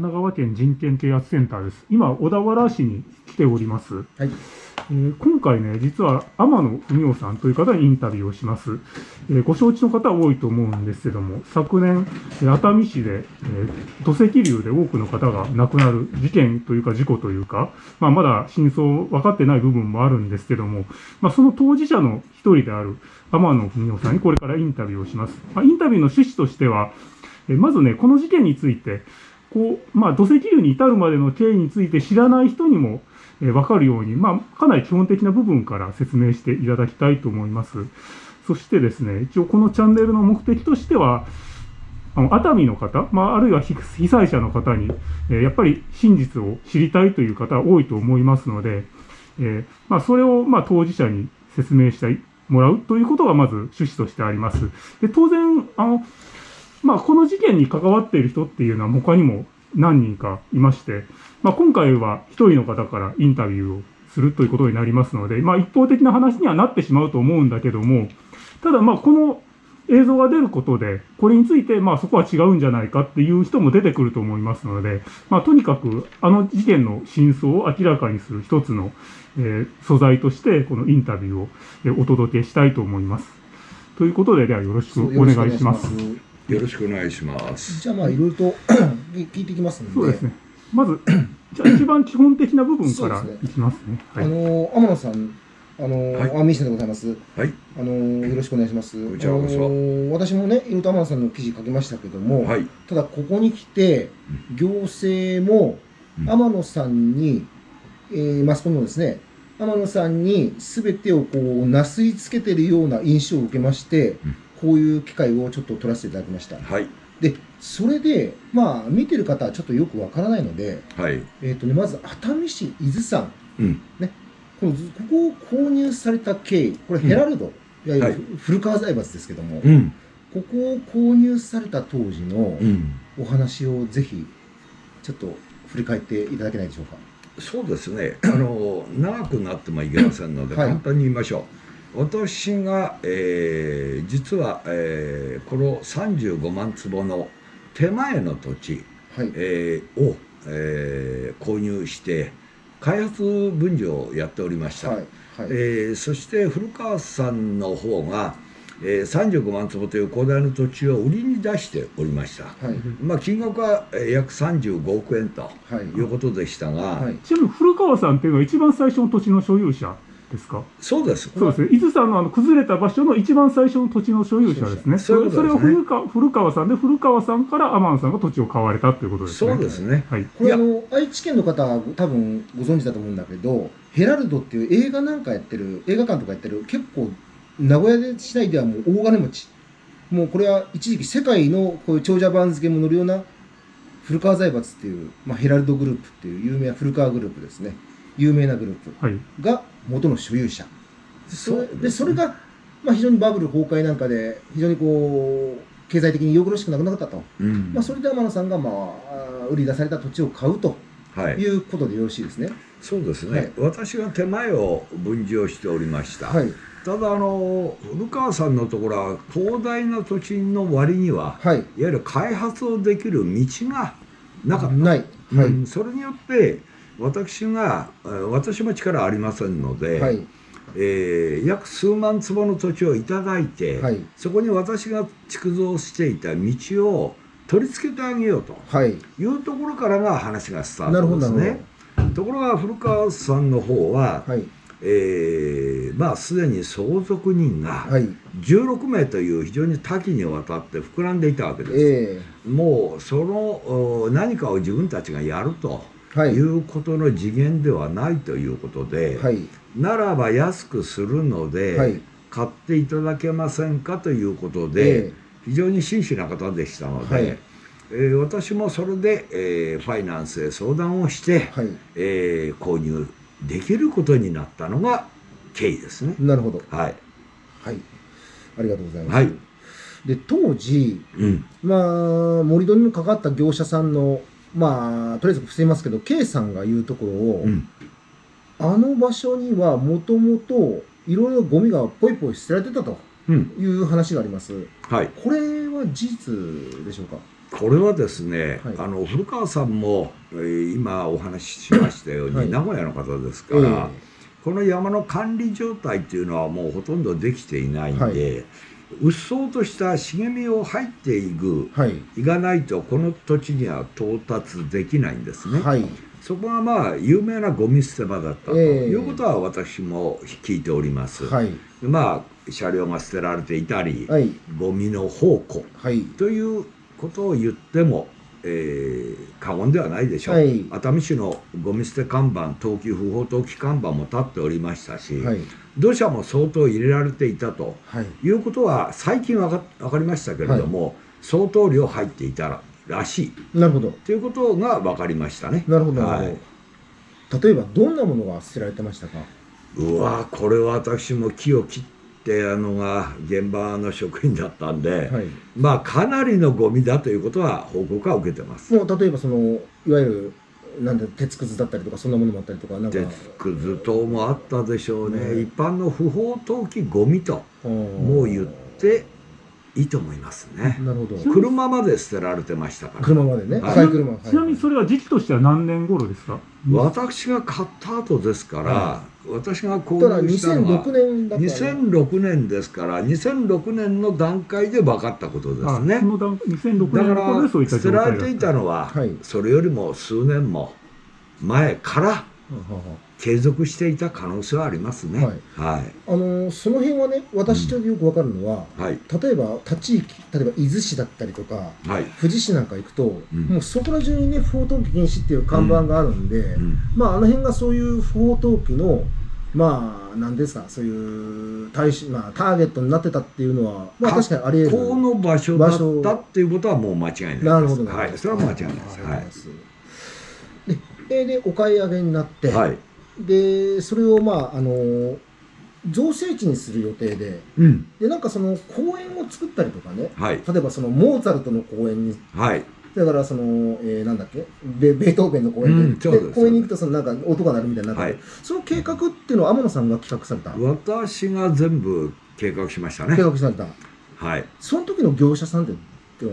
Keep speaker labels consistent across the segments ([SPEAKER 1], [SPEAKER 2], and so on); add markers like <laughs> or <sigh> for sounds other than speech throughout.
[SPEAKER 1] 奈川県人権啓発センターです。今、小田原市に来ております。
[SPEAKER 2] はい。
[SPEAKER 1] えー今回ね、実は天野文夫さんという方にインタビューをします。えーご承知の方多いと思うんですけども、昨年、えー熱海市で、えー土石流で多くの方が亡くなる事件というか事故というか、まあ、まだ真相分かってない部分もあるんですけども、まあ、その当事者の一人である天野文夫さんにこれからインタビューをします。まあ、インタビューの趣旨としては、えーまずね、この事件について、こう、まあ、土石流に至るまでの経緯について知らない人にも、えーわかるように、まあ、かなり基本的な部分から説明していただきたいと思います。そしてですね、一応このチャンネルの目的としては、あの熱海の方、まあ、あるいは被災者の方に、えーやっぱり真実を知りたいという方多いと思いますので、えーまあ、それをま当事者に説明してもらうということがまず趣旨としてあります。で当然あの、まあ、この事件に関わっている人っていうのは他にも何人かいまして、まあ、今回は一人の方からインタビューをするということになりますので、まあ、一方的な話にはなってしまうと思うんだけども、ただまあこの映像が出ることで、これについてまあそこは違うんじゃないかっていう人も出てくると思いますので、まあ、とにかくあの事件の真相を明らかにする一つの、えー素材として、このインタビューをえお届けしたいと思います。ということで、ではよろしくお願いします。
[SPEAKER 3] よろしくお願いします。
[SPEAKER 2] じゃあまあ <coughs> いろいろと聞いていきますので。
[SPEAKER 1] そうですね。まず、<coughs> じゃあ一番基本的な部分から
[SPEAKER 2] そうですね
[SPEAKER 1] いきますね。はい。
[SPEAKER 2] あの天野さん、あの、
[SPEAKER 3] はい
[SPEAKER 2] あミシンでございます。
[SPEAKER 3] はい。
[SPEAKER 2] あのよろしくお願いします。
[SPEAKER 3] こちらこそ
[SPEAKER 2] あの私もね、いろいろと天野さんの記事書きましたけども、
[SPEAKER 3] はい。
[SPEAKER 2] ただここに来て行政も
[SPEAKER 3] うん
[SPEAKER 2] 天野さんに、えーマスコミもですね、天野さんに全てをこうなすりつけてるような印象を受けまして、
[SPEAKER 3] うん
[SPEAKER 2] こういう機会をちょっと取らせていただきました。
[SPEAKER 3] はい。
[SPEAKER 2] で、それで、まあ、見てる方はちょっとよくわからないので、
[SPEAKER 3] はい。
[SPEAKER 2] えっ、とね、まず熱海市伊豆山、
[SPEAKER 3] うん。
[SPEAKER 2] このここを購入された経緯、これヘラルド、いわゆ
[SPEAKER 3] はい
[SPEAKER 2] る古川財閥ですけども、
[SPEAKER 3] うん。
[SPEAKER 2] ここを購入された当時の
[SPEAKER 3] うん。
[SPEAKER 2] お話をぜひ、ちょっと振り返っていただけないでしょうか。
[SPEAKER 3] そうですね。あの、長くなってもいけませんので、
[SPEAKER 2] はい
[SPEAKER 3] 簡単に言いましょう。私が、えー実は、えーこの35万坪の手前の土地、
[SPEAKER 2] はい。
[SPEAKER 3] えーを、えー購入して、開発分譲をやっておりました。
[SPEAKER 2] はい。はい。
[SPEAKER 3] えーそして古川さんの方が、えー35万坪という広大な土地を売りに出しておりました、
[SPEAKER 2] はい。
[SPEAKER 3] まあ、金額はえー約35億円と
[SPEAKER 2] はい。
[SPEAKER 3] いうことでしたが、
[SPEAKER 2] はい。
[SPEAKER 1] ちなみに古川さんっていうのは一番最初の土地の所有者ですか？
[SPEAKER 3] そうです
[SPEAKER 1] そうですね。伊豆山のあの崩れた場所の一番最初の土地の所有者ですね。
[SPEAKER 3] そね
[SPEAKER 1] それを古川古川さんで、古川さんから天野さんが土地を買われたということですね。
[SPEAKER 3] そうですね
[SPEAKER 1] はい。
[SPEAKER 2] これあの愛知県の方は多分ご存知だと思うんだけどヘラルドっていう映画なんかやってる映画館とかやってる結構名古屋で市内ではもう大金持ちもうこれは一時期世界のこういう長者番付も乗るような古川財閥っていう、まあ、ヘラルドグループっていう有名な古川グループですね有名なグループ
[SPEAKER 1] はい。
[SPEAKER 2] が元の所有者そでそれが、まあ、非常にバブル崩壊なんかで非常にこう経済的によろしくなくなったと、
[SPEAKER 3] うん
[SPEAKER 2] まあ、それで天野さんが、まあ売り出された土地を買うと
[SPEAKER 3] はい、
[SPEAKER 2] いうことでよろしいですね。
[SPEAKER 3] そうですね、
[SPEAKER 2] はい
[SPEAKER 3] 私が手前を分譲しておりました、
[SPEAKER 2] はい。
[SPEAKER 3] ただあの古川さんのところは広大な土地の割には
[SPEAKER 2] はい。
[SPEAKER 3] いわゆる開発をできる道がなかった
[SPEAKER 2] ない。はい。
[SPEAKER 3] うんそれによって私がえー私も力ありませんので、
[SPEAKER 2] はい。
[SPEAKER 3] えー約数万坪の土地をいただいて、
[SPEAKER 2] はい。
[SPEAKER 3] そこに私が築造していた道を取り付けてあげようと
[SPEAKER 2] はい。
[SPEAKER 3] いうところからが話がスタートですね。ところが古川さんの方は。
[SPEAKER 2] はい。
[SPEAKER 3] えーまあすでに相続人が
[SPEAKER 2] はい。
[SPEAKER 3] 16名という非常に多岐にわたって膨らんでいたわけです。
[SPEAKER 2] え
[SPEAKER 3] もうそのお何かを自分たちがやると
[SPEAKER 2] い。
[SPEAKER 3] いうことの次元ではないということで、
[SPEAKER 2] はい。
[SPEAKER 3] ならば安くするので、
[SPEAKER 2] はい。
[SPEAKER 3] 買っていただけませんかということで、
[SPEAKER 2] え
[SPEAKER 3] 非常に真摯な方でしたので、
[SPEAKER 2] はい
[SPEAKER 3] えー私もそれで、えーファイナンスへ相談をして、
[SPEAKER 2] え
[SPEAKER 3] 購入できることになったのが経緯ですね。
[SPEAKER 2] なるほど。
[SPEAKER 3] はい。
[SPEAKER 2] はい。ありがとうございます。
[SPEAKER 3] はい。
[SPEAKER 2] で、当時、
[SPEAKER 3] うん。
[SPEAKER 2] まあ、盛り土にもかかった業者さんの、まあ、とりあえず伏せますけど、K さんが言うところを、
[SPEAKER 3] うん。
[SPEAKER 2] あの場所にはもともといろいろゴミがポイポイ捨てられてたと
[SPEAKER 3] うん。
[SPEAKER 2] いう話があります。
[SPEAKER 3] はい。
[SPEAKER 2] これは事実でしょうか？
[SPEAKER 3] これはですね、
[SPEAKER 2] はい
[SPEAKER 3] あの古川さんも、えー今お話ししましたように、
[SPEAKER 2] はい
[SPEAKER 3] 名古屋の方ですから、
[SPEAKER 2] え
[SPEAKER 3] この山の管理状態っていうのはもうほとんどできていないんで、
[SPEAKER 2] はいう
[SPEAKER 3] っそうとした茂みを入っていく
[SPEAKER 2] はい。
[SPEAKER 3] いかないとこの土地には到達できないんですね。
[SPEAKER 2] はい。
[SPEAKER 3] そこがまあ有名なゴミ捨て場だったと
[SPEAKER 2] ええ。
[SPEAKER 3] いうことは私も聞いております。
[SPEAKER 2] はい。
[SPEAKER 3] まあ車両が捨てられていたり、
[SPEAKER 2] はい。
[SPEAKER 3] ゴミの宝庫
[SPEAKER 2] はい。
[SPEAKER 3] ということを言っても、えー過言ではないでしょう、
[SPEAKER 2] はい。
[SPEAKER 3] 熱海市のゴミ捨て看板投棄不法投棄看板も立っておりましたし、
[SPEAKER 2] はい
[SPEAKER 3] 土砂も相当入れられていたと
[SPEAKER 2] はい。
[SPEAKER 3] いうことは最近わかわかりましたけれども、相当量入っていたららしい。
[SPEAKER 2] なるほど。
[SPEAKER 3] ということが分かりましたね。
[SPEAKER 2] なるほどなるほど、
[SPEAKER 3] はい。
[SPEAKER 2] 例えばどんなものが捨てられてましたか？
[SPEAKER 3] うわこれは私も木を切ってあのが現場の職員だったんで、
[SPEAKER 2] はい。
[SPEAKER 3] まあかなりのゴミだということは報告は受けてます。
[SPEAKER 2] もう例えばそのいわゆるなんだ鉄くずだったりとかそんなものもあったりとかなんか。
[SPEAKER 3] 鉄くず等もあったでしょうね、
[SPEAKER 2] ね。
[SPEAKER 3] 一般の不法投棄ゴミとも
[SPEAKER 2] も
[SPEAKER 3] う言っていいと思いますね。
[SPEAKER 2] なるほど。
[SPEAKER 3] 車まで捨てられてましたから。
[SPEAKER 2] 車までね。
[SPEAKER 3] はい。
[SPEAKER 2] 赤い車はい
[SPEAKER 1] ちなみにそれは時期としては何年頃ですか？
[SPEAKER 3] 私が買った後ですから、
[SPEAKER 2] は
[SPEAKER 3] 私が購
[SPEAKER 2] だから
[SPEAKER 3] 入したのは
[SPEAKER 2] 2006年だから
[SPEAKER 3] 2006年ですから2006年の段階で分かったことです
[SPEAKER 1] あ
[SPEAKER 3] ね
[SPEAKER 1] その段2006
[SPEAKER 3] だか
[SPEAKER 1] 年の頃でそうい
[SPEAKER 3] ら
[SPEAKER 1] った状態だった。
[SPEAKER 3] 捨てられていたのは、
[SPEAKER 2] はい。
[SPEAKER 3] それよりも数年も前から
[SPEAKER 2] ははは
[SPEAKER 3] 継続していた可能性はありますね。
[SPEAKER 2] はい。
[SPEAKER 3] はい。
[SPEAKER 2] あのーその辺はね私とよくわかるのは、
[SPEAKER 3] はい。
[SPEAKER 2] 例えば他地域例えば伊豆市だったりとか
[SPEAKER 3] はい、
[SPEAKER 2] 富士市なんか行くと、
[SPEAKER 3] うん。
[SPEAKER 2] もうそこら中にね不法投棄禁止っていう看板があるんで、
[SPEAKER 3] うん。
[SPEAKER 2] まああの辺がそういう不法投棄のまあ何ですかそういう対し、まあ、ターゲットになってたっていうのは、まあ、
[SPEAKER 3] か
[SPEAKER 2] 確かにあり得る。
[SPEAKER 3] この場所だったっていうことはもう間違いないです。
[SPEAKER 2] なるほど。
[SPEAKER 3] はい。それは間違いないです。は
[SPEAKER 2] わかります。でえーでお買い上げになって、
[SPEAKER 3] い、はい
[SPEAKER 2] でそれをまああの造成地にする予定で
[SPEAKER 3] うん。
[SPEAKER 2] でなんかその公園を作ったりとかね
[SPEAKER 3] はい。
[SPEAKER 2] 例えばそのモーツァルトの公園に
[SPEAKER 3] はい。
[SPEAKER 2] だからその、えーなんだっけベベートーベンの公園で,、
[SPEAKER 3] うんです
[SPEAKER 2] 公園に行くとそのなんか音が鳴るみたいになって、
[SPEAKER 3] はい。
[SPEAKER 2] その計画っていうのは天野さんが企画された、
[SPEAKER 3] 私が全部計画しましたね。
[SPEAKER 2] 計画された。
[SPEAKER 3] はい。
[SPEAKER 2] その時の業者さんっては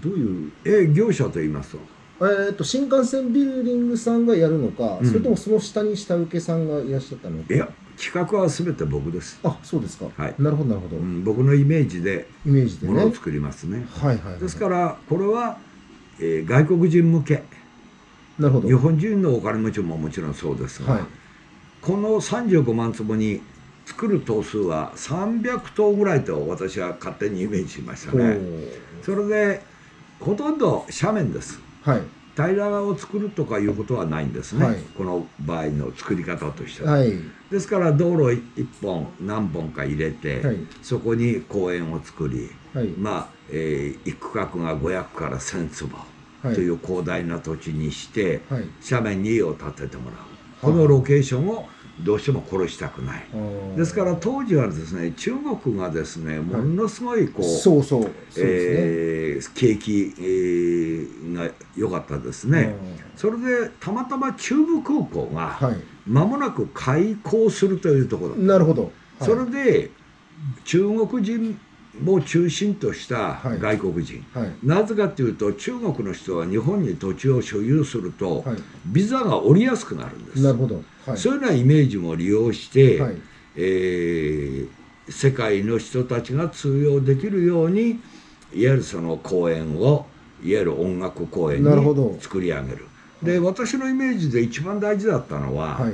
[SPEAKER 2] どういう？
[SPEAKER 3] え業者と言いますと
[SPEAKER 2] えー、と新幹線ビルディングさんがやるのか、
[SPEAKER 3] うん。
[SPEAKER 2] それともその下に下請けさんがいらっしゃったのか。
[SPEAKER 3] いや企画は全て僕です、
[SPEAKER 2] あそうですか、
[SPEAKER 3] はい。
[SPEAKER 2] なるほどなるほど、
[SPEAKER 3] うん、僕のイメージで
[SPEAKER 2] イメージでね。
[SPEAKER 3] ものを作りますね。
[SPEAKER 2] はいはいはい
[SPEAKER 3] ですからこれは、えー外国人向け。
[SPEAKER 2] なるほど。
[SPEAKER 3] 日本人のお金持ちももちろんそうですが、
[SPEAKER 2] はい。
[SPEAKER 3] この35万坪に作る棟数は300棟ぐらいと私は勝手にイメージしました
[SPEAKER 2] お
[SPEAKER 3] ね
[SPEAKER 2] ー。
[SPEAKER 3] それでほとんど斜面です
[SPEAKER 2] はい。
[SPEAKER 3] 平ら側を作るとかいうことはないんですね、
[SPEAKER 2] はい。
[SPEAKER 3] この場合の作り方としては、
[SPEAKER 2] はい。
[SPEAKER 3] ですから道路1本何本か入れて、
[SPEAKER 2] はい。
[SPEAKER 3] そこに公園を作り
[SPEAKER 2] はい。
[SPEAKER 3] まあ、えー一区画が500から1000坪
[SPEAKER 2] はい。
[SPEAKER 3] という広大な土地にして、
[SPEAKER 2] はい。
[SPEAKER 3] 斜面に家を建ててもらう。このロケーションをどうしても殺したくない。ですから当時はですね中国がですねものすごいこう、
[SPEAKER 2] そうそうそうですね、
[SPEAKER 3] えー景気、えーが良かったですね。それでたまたま中部空港が
[SPEAKER 2] はい。
[SPEAKER 3] 間もなく開港するというところ、
[SPEAKER 2] なるほど、はい。
[SPEAKER 3] それで中国人を中心とした
[SPEAKER 2] はい。
[SPEAKER 3] 外国人、
[SPEAKER 2] はい。
[SPEAKER 3] なぜかというと中国の人は日本に土地を所有すると、
[SPEAKER 2] はい。
[SPEAKER 3] ビザが下りやすくなるんです。
[SPEAKER 2] なるほど。はい。
[SPEAKER 3] そういうようなイメージも利用して、
[SPEAKER 2] はい。
[SPEAKER 3] えー世界の人たちが通用できるようにいわゆるその公演をいわゆる音楽公演に作り上げる。で私のイメージで一番大事だったのは、
[SPEAKER 2] はい。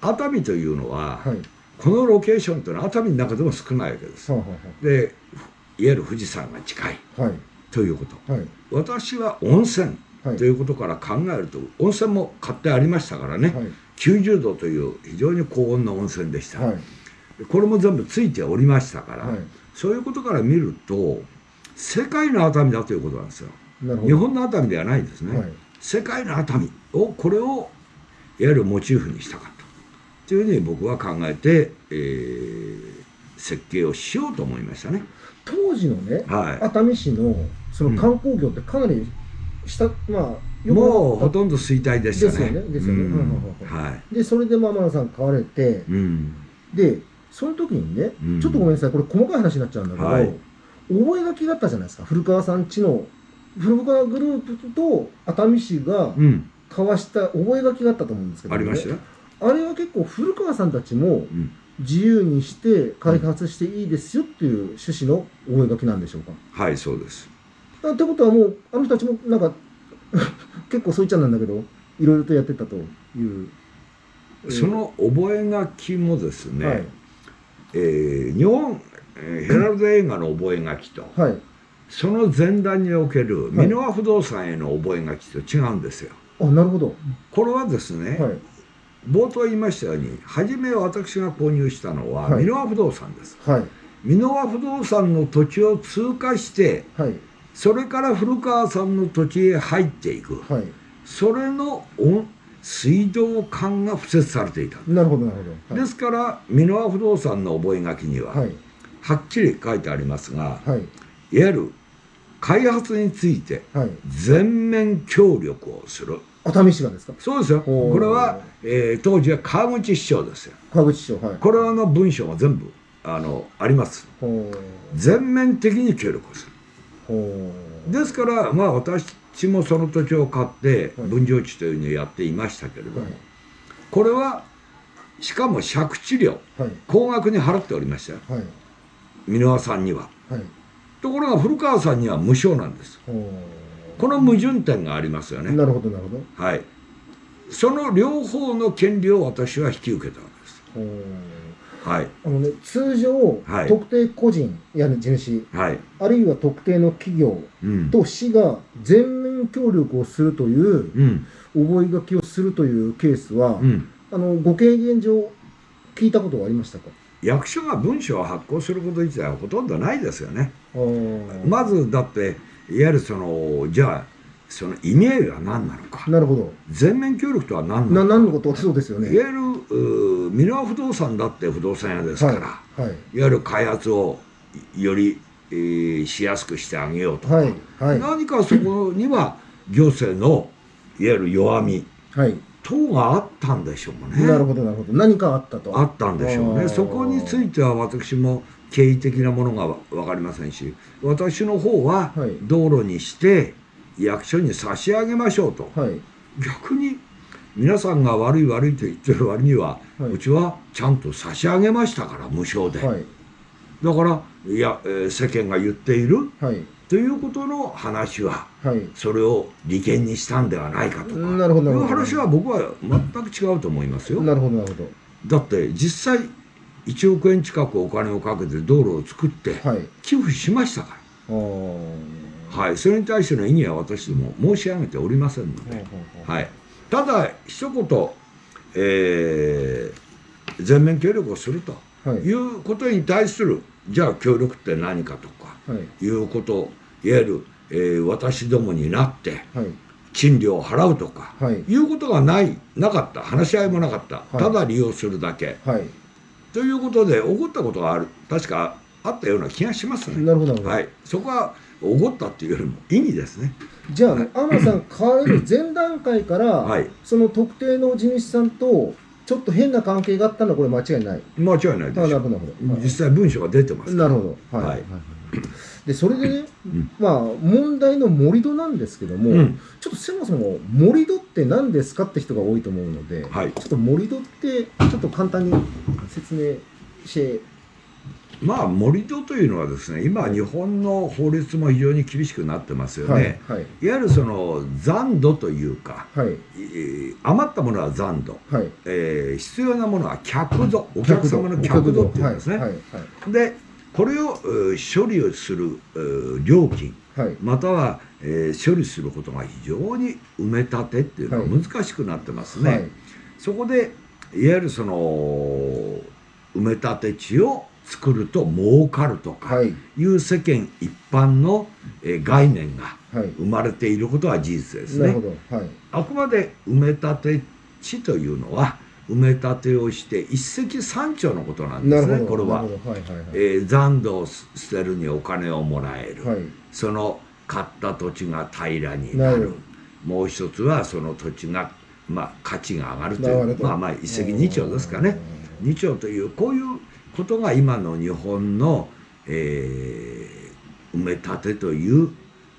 [SPEAKER 3] 熱海というのは、
[SPEAKER 2] はい。
[SPEAKER 3] このロケーションというのは熱海の中でも少ないわけです。
[SPEAKER 2] は
[SPEAKER 3] でゆる富士山が近い
[SPEAKER 2] いはい。
[SPEAKER 3] ということ。
[SPEAKER 2] はい。
[SPEAKER 3] 私は温泉
[SPEAKER 2] はい。
[SPEAKER 3] ということから考えると温泉も買ってありましたからね、
[SPEAKER 2] はい。
[SPEAKER 3] 90度という非常に高温の温泉でした、
[SPEAKER 2] はい。
[SPEAKER 3] これも全部ついておりましたから、
[SPEAKER 2] はい。
[SPEAKER 3] そういうことから見ると世界の熱海だということなんですよ。日本の熱海ではないですね、
[SPEAKER 2] はい。
[SPEAKER 3] 世界の熱海をこれをいわゆるモチーフにしたかった。というふうに僕は考えて、えー設計をしようと思いましたね
[SPEAKER 2] 当時のね
[SPEAKER 3] は
[SPEAKER 2] 熱海市のその観光業ってかなり下、まあ
[SPEAKER 3] い
[SPEAKER 2] よく
[SPEAKER 3] もうほとんど衰退でしたね。
[SPEAKER 2] ですよねでそれでまあ天野さん買われて
[SPEAKER 3] うん。
[SPEAKER 2] でその時にね、
[SPEAKER 3] うん。
[SPEAKER 2] ちょっとごめんなさいこれ細かい話になっちゃうんだけど、
[SPEAKER 3] はい。
[SPEAKER 2] 覚書きがあったじゃないですか。古川さん家の古川グループと熱海市が
[SPEAKER 3] うん。
[SPEAKER 2] 交わした覚書があったと思うんですけど、
[SPEAKER 3] ありましたよ、
[SPEAKER 2] あれは結構古川さんたちも
[SPEAKER 3] うん
[SPEAKER 2] 自由にして開発していいですよっていう趣旨の覚書なんでしょうか？
[SPEAKER 3] はいそうです。
[SPEAKER 2] あってことはもうあの人たちもなんか <laughs> 結構そういっちゃなんだけどいろいろとやってたという、えー。
[SPEAKER 3] その覚書もですね、
[SPEAKER 2] はい。
[SPEAKER 3] えー日本、えーヘラルド映画の覚書と、
[SPEAKER 2] はい。
[SPEAKER 3] その前段における
[SPEAKER 2] はい。
[SPEAKER 3] 箕輪不動産への覚書と違うんですよ。
[SPEAKER 2] あなるほど。
[SPEAKER 3] これはですね、
[SPEAKER 2] はい
[SPEAKER 3] 冒頭言いましたように初め私が購入したのは
[SPEAKER 2] はい。
[SPEAKER 3] 箕輪不動産です。
[SPEAKER 2] はい。
[SPEAKER 3] 箕輪不動産の土地を通過して
[SPEAKER 2] はい。
[SPEAKER 3] それから古川さんの土地へ入っていく。
[SPEAKER 2] はい。
[SPEAKER 3] それの温水道管が敷設されていた。
[SPEAKER 2] なるほどなるほど。
[SPEAKER 3] ですから箕輪不動産の覚書には、
[SPEAKER 2] はい。
[SPEAKER 3] はっきり書いてありますが、
[SPEAKER 2] はい。
[SPEAKER 3] いわゆる開発について
[SPEAKER 2] はい。
[SPEAKER 3] 全面協力をする。
[SPEAKER 2] 熱海市がですか？
[SPEAKER 3] そうですよ。これは、えー当時は川口市長ですよ。
[SPEAKER 2] 川口市長はい
[SPEAKER 3] これの文章が全部あのあります。全面的に協力をする。ですから、まあ私もその土地を買って
[SPEAKER 2] はい
[SPEAKER 3] 分譲地というのをやっていましたけれども、
[SPEAKER 2] はい
[SPEAKER 3] これはしかも借地料
[SPEAKER 2] はい
[SPEAKER 3] 高額に払っておりましたよ。
[SPEAKER 2] はい
[SPEAKER 3] 箕輪さんには。
[SPEAKER 2] はい
[SPEAKER 3] ところが古川さんには無償なんです。
[SPEAKER 2] ほ
[SPEAKER 3] この矛盾点がありますよね。
[SPEAKER 2] うなるほどなるほど
[SPEAKER 3] はい。その両方の権利を私は引き受けたわけです。はい。
[SPEAKER 2] あのね通常、
[SPEAKER 3] はい
[SPEAKER 2] 特定個人や地主
[SPEAKER 3] はい。
[SPEAKER 2] あるいは特定の企業
[SPEAKER 3] うん。
[SPEAKER 2] と市が全面協力をするという
[SPEAKER 3] うん。
[SPEAKER 2] 覚書をするというケースは、
[SPEAKER 3] うん。
[SPEAKER 2] あのご経験上聞いたことはありましたか？
[SPEAKER 3] 役所が文書を発行すること自体はほとんどないですよね。まずだって、いわゆるその、じゃあ、その意味合いは何なのか。
[SPEAKER 2] なるほど。
[SPEAKER 3] 全面協力とは何
[SPEAKER 2] な
[SPEAKER 3] なのか。
[SPEAKER 2] 何のこと？そうですよね。
[SPEAKER 3] いわゆる、うー箕輪不動産だって不動産屋ですから、
[SPEAKER 2] はいはい。
[SPEAKER 3] い、わゆる開発をより、えーしやすくしてあげようとか、
[SPEAKER 2] はいはい。
[SPEAKER 3] 何かそこには行政のいわゆる弱み。
[SPEAKER 2] はい。
[SPEAKER 3] 等があったんでしょうね。
[SPEAKER 2] なるほどなるほど。何かあったと。
[SPEAKER 3] あったんでしょうね。そこについては私も経緯的なものがわ分かりませんし、私の方は
[SPEAKER 2] はい。
[SPEAKER 3] 道路にして役所に差し上げましょうと。
[SPEAKER 2] はい。
[SPEAKER 3] 逆に皆さんが悪い悪いと言ってる割には、
[SPEAKER 2] はい。う
[SPEAKER 3] ちはちゃんと差し上げましたから無償で。
[SPEAKER 2] はい。
[SPEAKER 3] だからいや、えー世間が言っている
[SPEAKER 2] はい。
[SPEAKER 3] ということの話は
[SPEAKER 2] はい。
[SPEAKER 3] それを利権にしたんではないかとか。いう話は僕は全く違うと思いますよ。
[SPEAKER 2] なるほどなるほ
[SPEAKER 3] だって実際1億円近くお金をかけて道路を作って寄付しましたから、はい、それに対しての意義は私ども申し上げておりませんので、はい、ただ一言、えー全面協力をすると
[SPEAKER 2] はい。
[SPEAKER 3] いうことに対するじゃあ協力って何かとか
[SPEAKER 2] はい。
[SPEAKER 3] いうこといわゆる、えー私どもになって
[SPEAKER 2] はい。
[SPEAKER 3] 賃料を払うとか、
[SPEAKER 2] はい。
[SPEAKER 3] いうことがないなかった。話し合いもなかった、
[SPEAKER 2] はい。
[SPEAKER 3] ただ利用するだけ。
[SPEAKER 2] はい
[SPEAKER 3] ということで起こったことがある確かあったような気がしますね。
[SPEAKER 2] なるほど
[SPEAKER 3] はい、そこは起こったっていうよりも意味ですね。
[SPEAKER 2] じゃあ、天野さん、<laughs> 買われる前段階から、
[SPEAKER 3] はい
[SPEAKER 2] その特定の地主さんと、ちょっと変な関係があったのは、これ間違いない？
[SPEAKER 3] 間違いないでしょ
[SPEAKER 2] るほどなるほど。
[SPEAKER 3] 実際文書が出てます
[SPEAKER 2] なるほど。はい。
[SPEAKER 3] はい
[SPEAKER 2] で、それでね、
[SPEAKER 3] うん。
[SPEAKER 2] まあ、問題の盛り土なんですけども、
[SPEAKER 3] うん。
[SPEAKER 2] ちょっとそもそも盛り土って何ですかって人が多いと思うので、
[SPEAKER 3] はい。
[SPEAKER 2] ちょっと盛り土って、ちょっと簡単に説明して、
[SPEAKER 3] まあ盛り土というのはですね今日本の法律も非常に厳しくなってますよね。
[SPEAKER 2] はい
[SPEAKER 3] い、
[SPEAKER 2] はい。
[SPEAKER 3] わゆるその残土というか、
[SPEAKER 2] はい。
[SPEAKER 3] えー余ったものは残土、
[SPEAKER 2] はい。
[SPEAKER 3] えー必要なものは客土お客様の客土っていうんですね。でこれを処理をする料金
[SPEAKER 2] はい。
[SPEAKER 3] または、えー処理することが非常に埋め立てっていうのは
[SPEAKER 2] はい。
[SPEAKER 3] 難しくなってますね。
[SPEAKER 2] はい。
[SPEAKER 3] そこでいわゆるその埋め立て地を作ると儲かるとか
[SPEAKER 2] はい。
[SPEAKER 3] いう世間一般の、えー概念が
[SPEAKER 2] はい。
[SPEAKER 3] 生まれていることは事実ですね。あくまで埋め立て地というのは埋め立てをして一石三鳥のことなんですねこれは。
[SPEAKER 2] はいはいはい。
[SPEAKER 3] えー残土を捨てるにお金をもらえる、
[SPEAKER 2] はい。
[SPEAKER 3] その買った土地が平らになる。もう一つはその土地が、まあ、価値が上がると
[SPEAKER 2] ない
[SPEAKER 3] うまあまあ一石二鳥ですかね。二鳥というこういうことが今の日本の、えー埋め立てという